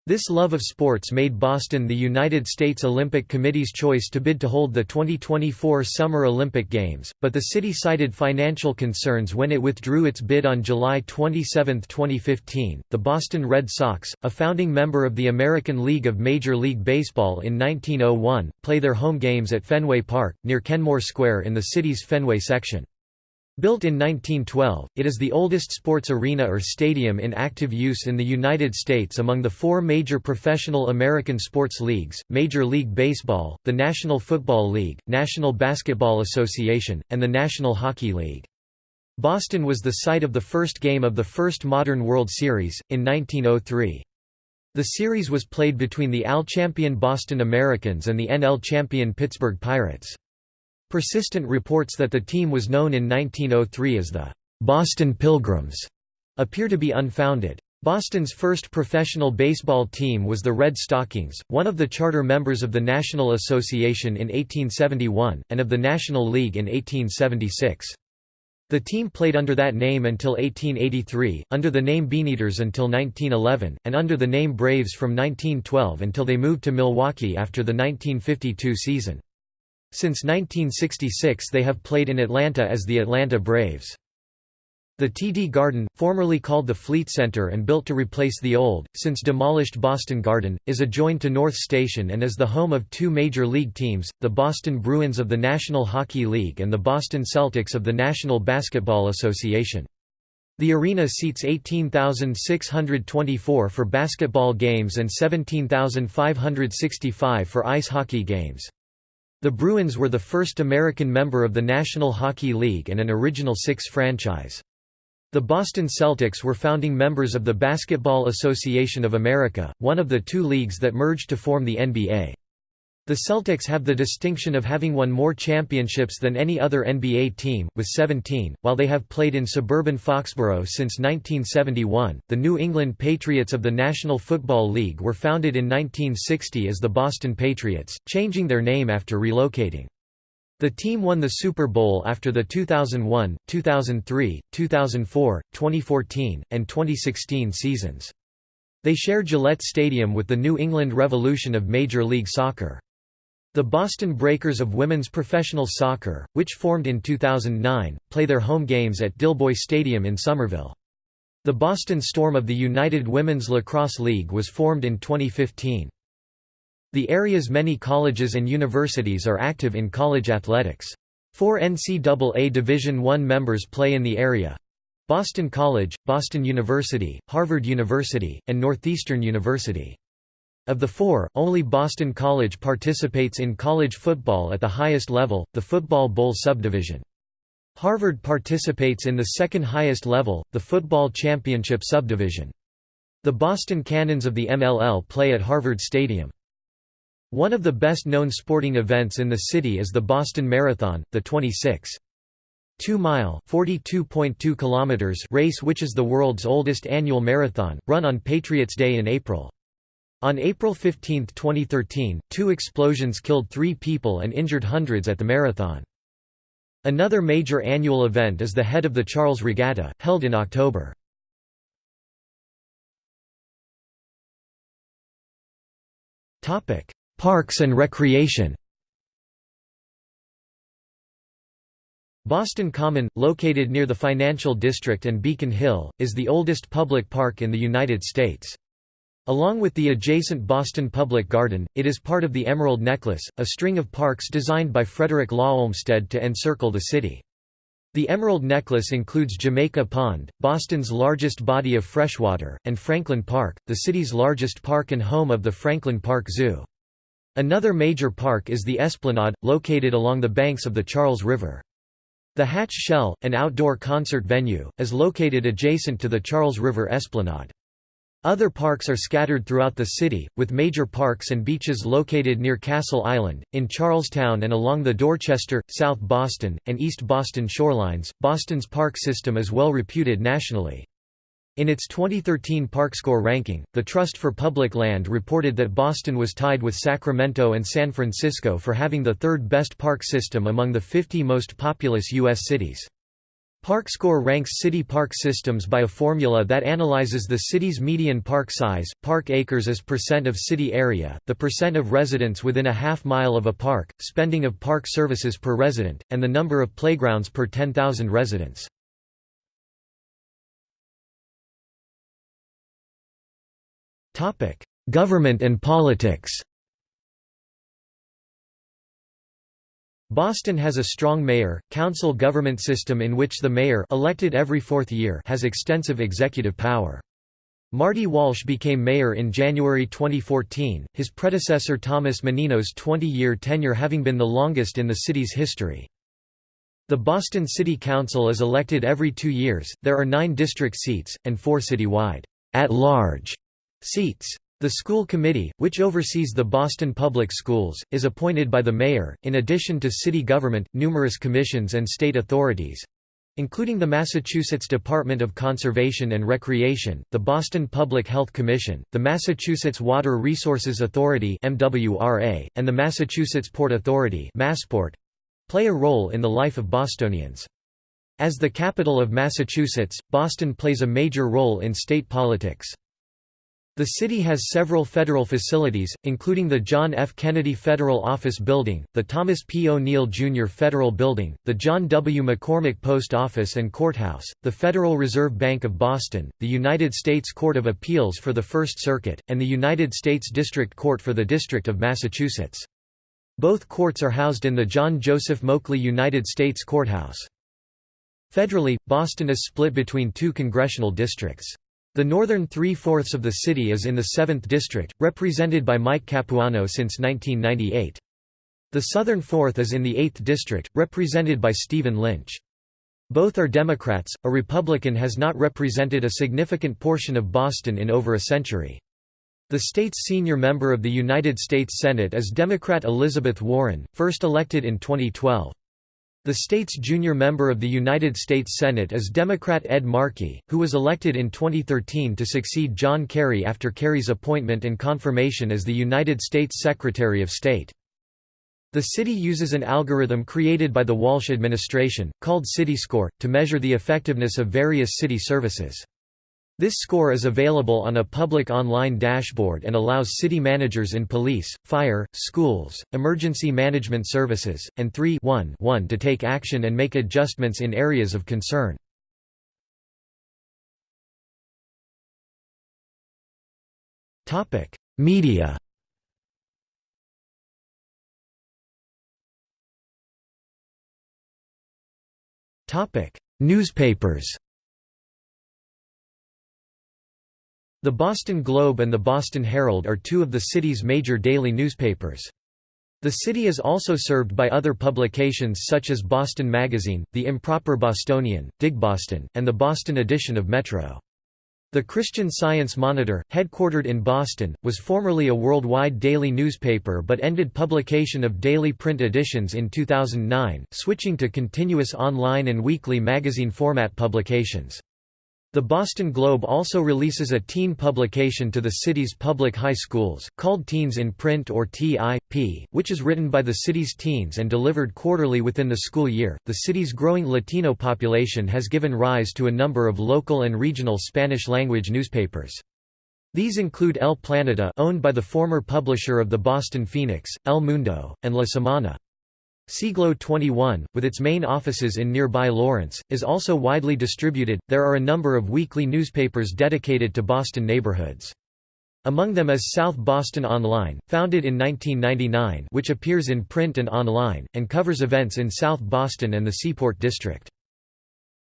This love of sports made Boston the United States Olympic Committee's choice to bid to hold the 2024 Summer Olympic Games, but the city cited financial concerns when it withdrew its bid on July 27, 2015. The Boston Red Sox, a founding member of the American League of Major League Baseball in 1901, play their home games at Fenway Park, near Kenmore Square in the city's Fenway section. Built in 1912, it is the oldest sports arena or stadium in active use in the United States among the four major professional American sports leagues, Major League Baseball, the National Football League, National Basketball Association, and the National Hockey League. Boston was the site of the first game of the first modern World Series, in 1903. The series was played between the AL champion Boston Americans and the NL champion Pittsburgh Pirates. Persistent reports that the team was known in 1903 as the Boston Pilgrims appear to be unfounded. Boston's first professional baseball team was the Red Stockings, one of the charter members of the National Association in 1871, and of the National League in 1876. The team played under that name until 1883, under the name Beaneaters until 1911, and under the name Braves from 1912 until they moved to Milwaukee after the 1952 season. Since 1966 they have played in Atlanta as the Atlanta Braves. The TD Garden, formerly called the Fleet Center and built to replace the old, since demolished Boston Garden, is adjoined to North Station and is the home of two major league teams, the Boston Bruins of the National Hockey League and the Boston Celtics of the National Basketball Association. The arena seats 18,624 for basketball games and 17,565 for ice hockey games. The Bruins were the first American member of the National Hockey League and an Original Six franchise. The Boston Celtics were founding members of the Basketball Association of America, one of the two leagues that merged to form the NBA. The Celtics have the distinction of having won more championships than any other NBA team, with 17, while they have played in suburban Foxborough since 1971. The New England Patriots of the National Football League were founded in 1960 as the Boston Patriots, changing their name after relocating. The team won the Super Bowl after the 2001, 2003, 2004, 2014, and 2016 seasons. They share Gillette Stadium with the New England Revolution of Major League Soccer. The Boston Breakers of women's professional soccer, which formed in 2009, play their home games at Dilboy Stadium in Somerville. The Boston Storm of the United Women's Lacrosse League was formed in 2015. The area's many colleges and universities are active in college athletics. Four NCAA Division I members play in the area. Boston College, Boston University, Harvard University, and Northeastern University. Of the four, only Boston College participates in college football at the highest level, the Football Bowl subdivision. Harvard participates in the second highest level, the Football Championship subdivision. The Boston Cannons of the MLL play at Harvard Stadium. One of the best-known sporting events in the city is the Boston Marathon, the 26. 2-mile race which is the world's oldest annual marathon, run on Patriots Day in April. On April 15, 2013, two explosions killed three people and injured hundreds at the marathon. Another major annual event is the Head of the Charles Regatta, held in October. Parks and recreation Boston Common, located near the Financial District and Beacon Hill, is the oldest public park in the United States. Along with the adjacent Boston Public Garden, it is part of the Emerald Necklace, a string of parks designed by Frederick Law Olmsted to encircle the city. The Emerald Necklace includes Jamaica Pond, Boston's largest body of freshwater, and Franklin Park, the city's largest park and home of the Franklin Park Zoo. Another major park is the Esplanade, located along the banks of the Charles River. The Hatch Shell, an outdoor concert venue, is located adjacent to the Charles River Esplanade. Other parks are scattered throughout the city, with major parks and beaches located near Castle Island, in Charlestown and along the Dorchester, South Boston, and East Boston shorelines. Boston's park system is well reputed nationally. In its 2013 ParkScore ranking, the Trust for Public Land reported that Boston was tied with Sacramento and San Francisco for having the third best park system among the 50 most populous U.S. cities. ParkScore ranks city park systems by a formula that analyzes the city's median park size, park acres as percent of city area, the percent of residents within a half mile of a park, spending of park services per resident, and the number of playgrounds per 10,000 residents. Government and politics Boston has a strong mayor, council government system in which the mayor elected every fourth year has extensive executive power. Marty Walsh became mayor in January 2014, his predecessor Thomas Menino's 20-year tenure having been the longest in the city's history. The Boston City Council is elected every two years, there are nine district seats, and four citywide at-large seats. The school committee, which oversees the Boston Public Schools, is appointed by the mayor, in addition to city government, numerous commissions and state authorities including the Massachusetts Department of Conservation and Recreation, the Boston Public Health Commission, the Massachusetts Water Resources Authority and the Massachusetts Port Authority (Massport), play a role in the life of Bostonians. As the capital of Massachusetts, Boston plays a major role in state politics. The city has several federal facilities, including the John F. Kennedy Federal Office Building, the Thomas P. O'Neill Jr. Federal Building, the John W. McCormick Post Office and Courthouse, the Federal Reserve Bank of Boston, the United States Court of Appeals for the First Circuit, and the United States District Court for the District of Massachusetts. Both courts are housed in the John Joseph Moakley United States Courthouse. Federally, Boston is split between two congressional districts. The northern three-fourths of the city is in the 7th District, represented by Mike Capuano since 1998. The southern fourth is in the 8th District, represented by Stephen Lynch. Both are Democrats, a Republican has not represented a significant portion of Boston in over a century. The state's senior member of the United States Senate is Democrat Elizabeth Warren, first elected in 2012. The state's junior member of the United States Senate is Democrat Ed Markey, who was elected in 2013 to succeed John Kerry after Kerry's appointment and confirmation as the United States Secretary of State. The city uses an algorithm created by the Walsh administration, called CityScore, to measure the effectiveness of various city services. This score is available on a public online dashboard and allows city managers in police, fire, schools, emergency management services, and 3 1 1 to take action and make adjustments in areas of concern. Media Newspapers The Boston Globe and the Boston Herald are two of the city's major daily newspapers. The city is also served by other publications such as Boston Magazine, The Improper Bostonian, Dig Boston, and the Boston edition of Metro. The Christian Science Monitor, headquartered in Boston, was formerly a worldwide daily newspaper but ended publication of daily print editions in 2009, switching to continuous online and weekly magazine format publications. The Boston Globe also releases a teen publication to the city's public high schools, called Teens in Print or TIP, which is written by the city's teens and delivered quarterly within the school year. The city's growing Latino population has given rise to a number of local and regional Spanish language newspapers. These include El Planeta, owned by the former publisher of the Boston Phoenix, El Mundo, and La Semana. Siglo 21, with its main offices in nearby Lawrence, is also widely distributed. There are a number of weekly newspapers dedicated to Boston neighborhoods. Among them is South Boston Online, founded in 1999, which appears in print and online, and covers events in South Boston and the Seaport District.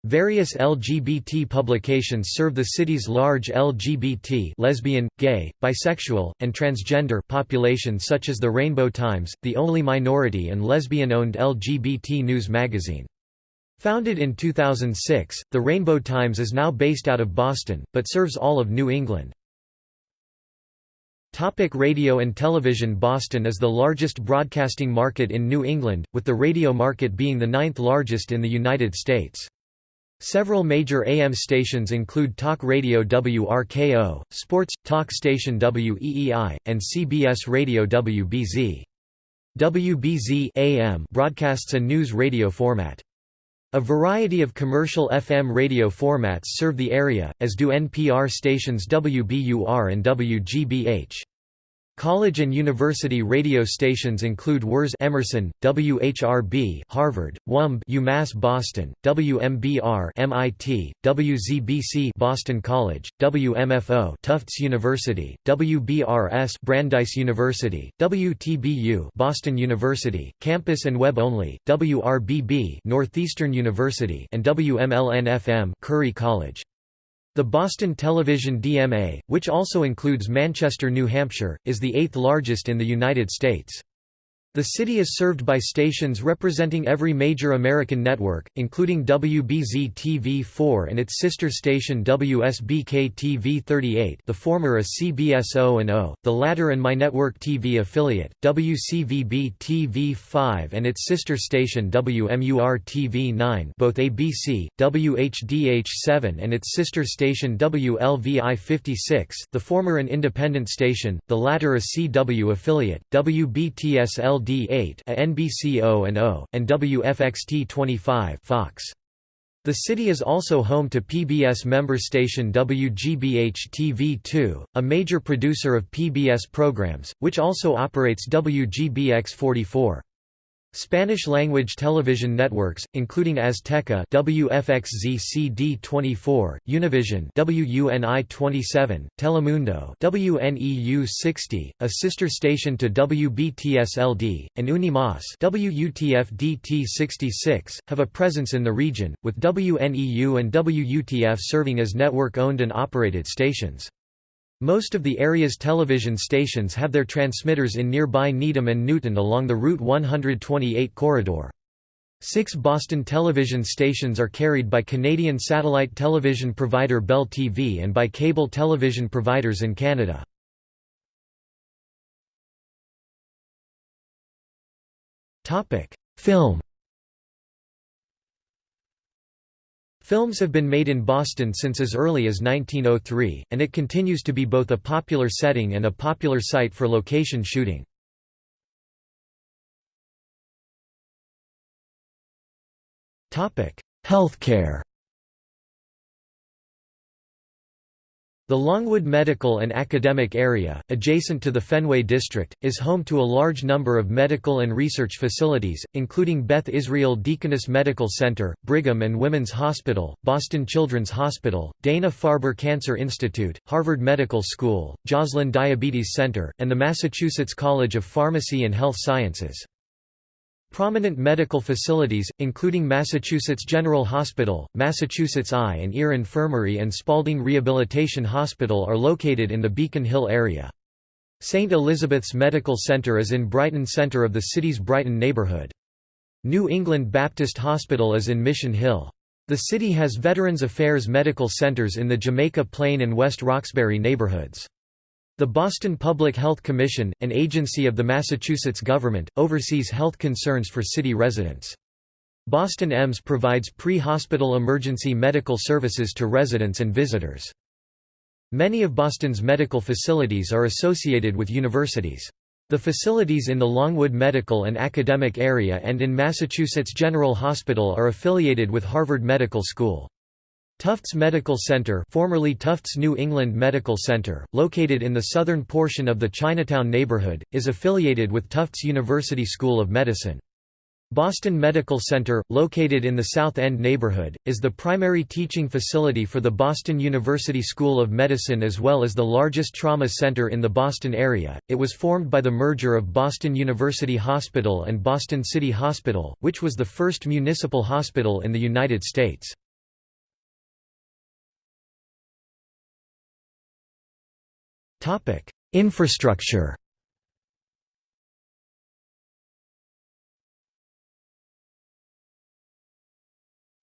Various LGBT publications serve the city's large LGBT lesbian, gay, bisexual, and transgender population such as the Rainbow Times, the only minority and lesbian-owned LGBT news magazine. Founded in 2006, the Rainbow Times is now based out of Boston, but serves all of New England. Topic radio and television Boston is the largest broadcasting market in New England, with the radio market being the ninth largest in the United States. Several major AM stations include talk radio WRKO, sports, talk station WEEI, and CBS radio WBZ. WBZ AM broadcasts a news radio format. A variety of commercial FM radio formats serve the area, as do NPR stations WBUR and WGBH. College and university radio stations include WERS Emerson, WHRB Harvard, WUMB UMass Boston, WMBR MIT, WZBC Boston College, WMFO Tufts University, WBRS Brandeis University, WTBU Boston University, campus and web only, WRBB Northeastern University and WMLN-FM Curry College. The Boston Television DMA, which also includes Manchester, New Hampshire, is the eighth largest in the United States. The city is served by stations representing every major American network, including WBZ-TV4 and its sister station WSBK-TV38 the former a CBS O&O, the latter and MyNetwork TV affiliate, WCVB-TV5 and its sister station WMUR-TV9 both ABC, WHDH7 and its sister station WLVI-56 the former an independent station, the latter a CW affiliate, WBTSL D8 a NBC O&O, and WFXT25 Fox. The city is also home to PBS member station WGBH-TV2, a major producer of PBS programs, which also operates WGBX-44. Spanish-language television networks, including Azteca WFXZ-CD24, Univision WUNI 27, Telemundo WNEU 60, a sister station to WBTSLD, and Unimas WUTF-DT 66, have a presence in the region, with WNEU and WUTF serving as network-owned and operated stations. Most of the area's television stations have their transmitters in nearby Needham and Newton along the Route 128 corridor. Six Boston television stations are carried by Canadian satellite television provider Bell TV and by cable television providers in Canada. Film Films have been made in Boston since as early as 1903, and it continues to be both a popular setting and a popular site for location shooting. Healthcare The Longwood Medical and Academic Area, adjacent to the Fenway District, is home to a large number of medical and research facilities, including Beth Israel Deaconess Medical Center, Brigham and Women's Hospital, Boston Children's Hospital, Dana-Farber Cancer Institute, Harvard Medical School, Joslin Diabetes Center, and the Massachusetts College of Pharmacy and Health Sciences. Prominent medical facilities, including Massachusetts General Hospital, Massachusetts Eye and Ear Infirmary and Spaulding Rehabilitation Hospital are located in the Beacon Hill area. St. Elizabeth's Medical Center is in Brighton center of the city's Brighton neighborhood. New England Baptist Hospital is in Mission Hill. The city has Veterans Affairs medical centers in the Jamaica Plain and West Roxbury neighborhoods. The Boston Public Health Commission, an agency of the Massachusetts government, oversees health concerns for city residents. Boston EMS provides pre-hospital emergency medical services to residents and visitors. Many of Boston's medical facilities are associated with universities. The facilities in the Longwood Medical and Academic Area and in Massachusetts General Hospital are affiliated with Harvard Medical School. Tufts Medical Center formerly Tufts New England Medical Center, located in the southern portion of the Chinatown neighborhood, is affiliated with Tufts University School of Medicine. Boston Medical Center, located in the South End neighborhood, is the primary teaching facility for the Boston University School of Medicine as well as the largest trauma center in the Boston area. It was formed by the merger of Boston University Hospital and Boston City Hospital, which was the first municipal hospital in the United States. Infrastructure.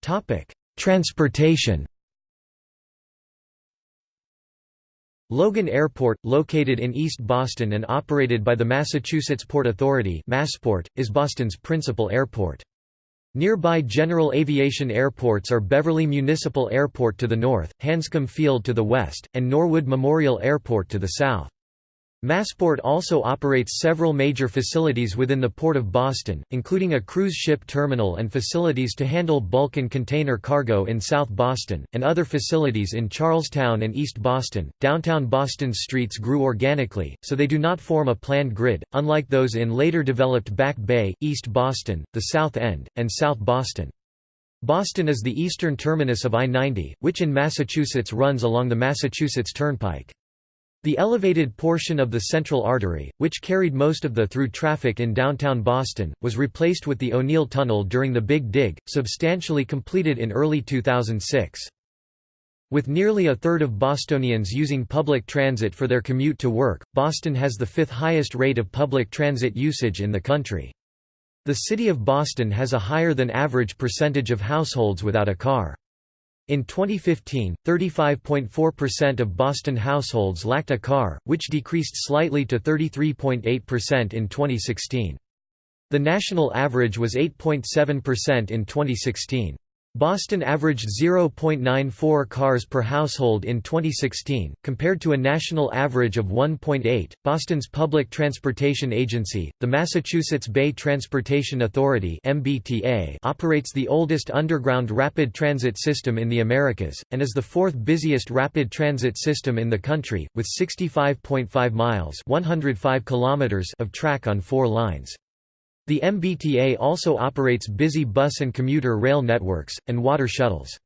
Topic: Transportation. Logan Airport, located in East Boston and operated by the Massachusetts Port Authority Massport, is Boston's principal airport. Nearby general aviation airports are Beverly Municipal Airport to the north, Hanscom Field to the west, and Norwood Memorial Airport to the south. Massport also operates several major facilities within the Port of Boston, including a cruise ship terminal and facilities to handle bulk and container cargo in South Boston, and other facilities in Charlestown and East Boston. Downtown Boston's streets grew organically, so they do not form a planned grid, unlike those in later developed Back Bay, East Boston, the South End, and South Boston. Boston is the eastern terminus of I-90, which in Massachusetts runs along the Massachusetts Turnpike. The elevated portion of the Central Artery, which carried most of the through traffic in downtown Boston, was replaced with the O'Neill Tunnel during the Big Dig, substantially completed in early 2006. With nearly a third of Bostonians using public transit for their commute to work, Boston has the fifth highest rate of public transit usage in the country. The city of Boston has a higher than average percentage of households without a car. In 2015, 35.4% of Boston households lacked a car, which decreased slightly to 33.8% in 2016. The national average was 8.7% in 2016. Boston averaged 0.94 cars per household in 2016, compared to a national average of 1.8. Boston's public transportation agency, the Massachusetts Bay Transportation Authority (MBTA), operates the oldest underground rapid transit system in the Americas and is the fourth busiest rapid transit system in the country, with 65.5 miles (105 kilometers) of track on four lines. The MBTA also operates busy bus and commuter rail networks, and water shuttles.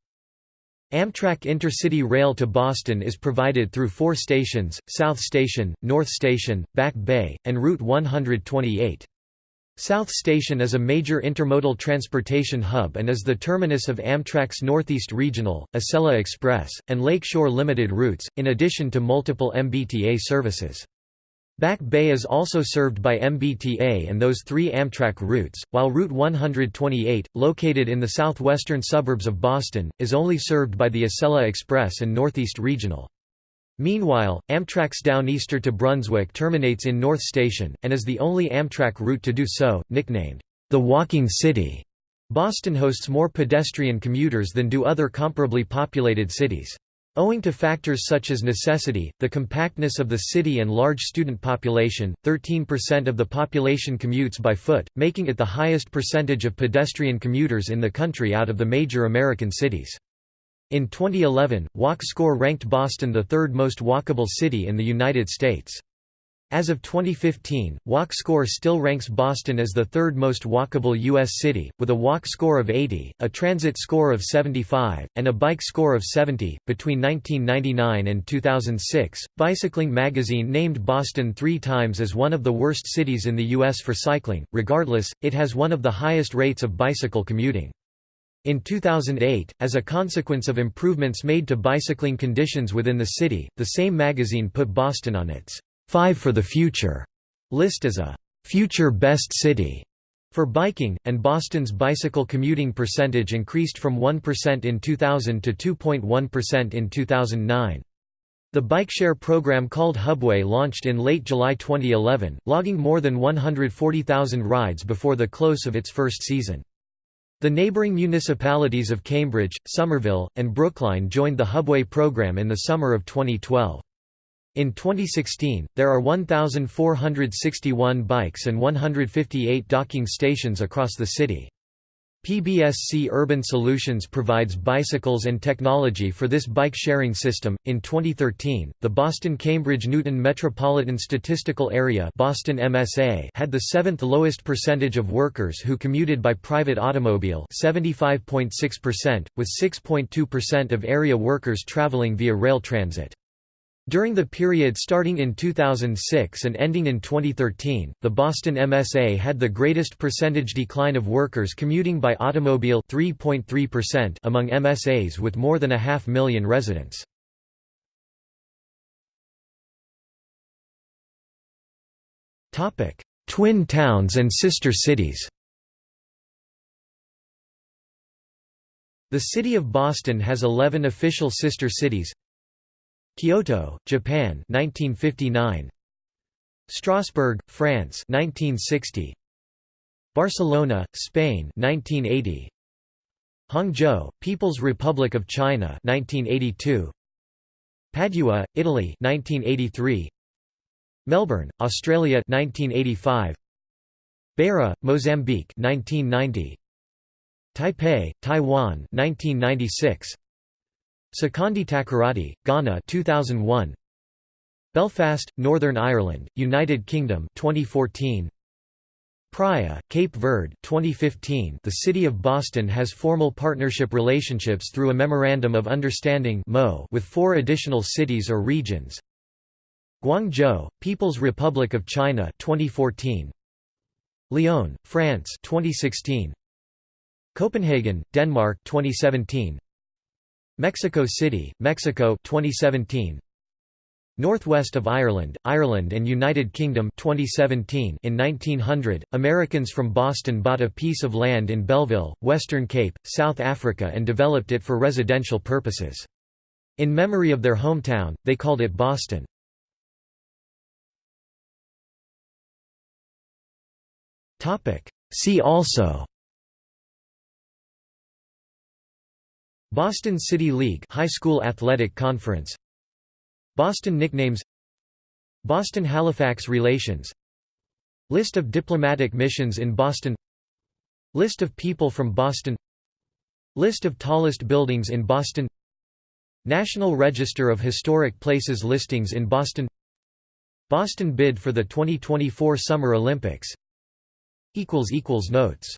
Amtrak Intercity Rail to Boston is provided through four stations, South Station, North Station, Back Bay, and Route 128. South Station is a major intermodal transportation hub and is the terminus of Amtrak's Northeast Regional, Acela Express, and Lakeshore Limited routes, in addition to multiple MBTA services. Back Bay is also served by MBTA and those three Amtrak routes, while Route 128, located in the southwestern suburbs of Boston, is only served by the Acela Express and Northeast Regional. Meanwhile, Amtrak's Downeaster to Brunswick terminates in North Station, and is the only Amtrak route to do so, nicknamed, "...the Walking City." Boston hosts more pedestrian commuters than do other comparably populated cities. Owing to factors such as necessity, the compactness of the city and large student population, 13% of the population commutes by foot, making it the highest percentage of pedestrian commuters in the country out of the major American cities. In 2011, Walk Score ranked Boston the third most walkable city in the United States. As of 2015, Walk Score still ranks Boston as the third most walkable U.S. city, with a walk score of 80, a transit score of 75, and a bike score of 70. Between 1999 and 2006, Bicycling magazine named Boston three times as one of the worst cities in the U.S. for cycling. Regardless, it has one of the highest rates of bicycle commuting. In 2008, as a consequence of improvements made to bicycling conditions within the city, the same magazine put Boston on its Five for the Future list as a future best city for biking, and Boston's bicycle commuting percentage increased from 1% in 2000 to 2.1% in 2009. The bike share program called Hubway launched in late July 2011, logging more than 140,000 rides before the close of its first season. The neighboring municipalities of Cambridge, Somerville, and Brookline joined the Hubway program in the summer of 2012. In 2016, there are 1,461 bikes and 158 docking stations across the city. PBSC Urban Solutions provides bicycles and technology for this bike sharing system. In 2013, the Boston Cambridge Newton Metropolitan Statistical Area (Boston MSA) had the seventh lowest percentage of workers who commuted by private automobile, 75.6%, with 6.2% of area workers traveling via rail transit. During the period starting in 2006 and ending in 2013, the Boston MSA had the greatest percentage decline of workers commuting by automobile 3.3% among MSAs with more than a half million residents. Twin towns and sister cities The city of Boston has 11 official sister cities Kyoto, Japan 1959 Strasbourg, France 1960 Barcelona, Spain 1980 Hangzhou, People's Republic of China 1982 Padua, Italy 1983 Melbourne, Australia 1985 Beira, Mozambique 1990 Taipei, Taiwan 1996 Sekondi Takoradi, Ghana 2001 Belfast, Northern Ireland, United Kingdom 2014 Praia, Cape Verde 2015 The City of Boston has formal partnership relationships through a Memorandum of Understanding with four additional cities or regions. Guangzhou, People's Republic of China 2014 Lyon, France 2016 Copenhagen, Denmark 2017 Mexico City, Mexico 2017 Northwest of Ireland, Ireland and United Kingdom 2017 In 1900, Americans from Boston bought a piece of land in Belleville, Western Cape, South Africa and developed it for residential purposes. In memory of their hometown, they called it Boston. See also Boston City League High School Athletic Conference. Boston nicknames. Boston-Halifax relations. List of diplomatic missions in Boston. List of people from Boston. List of tallest buildings in Boston. National Register of Historic Places listings in Boston. Boston bid for the 2024 Summer Olympics. Notes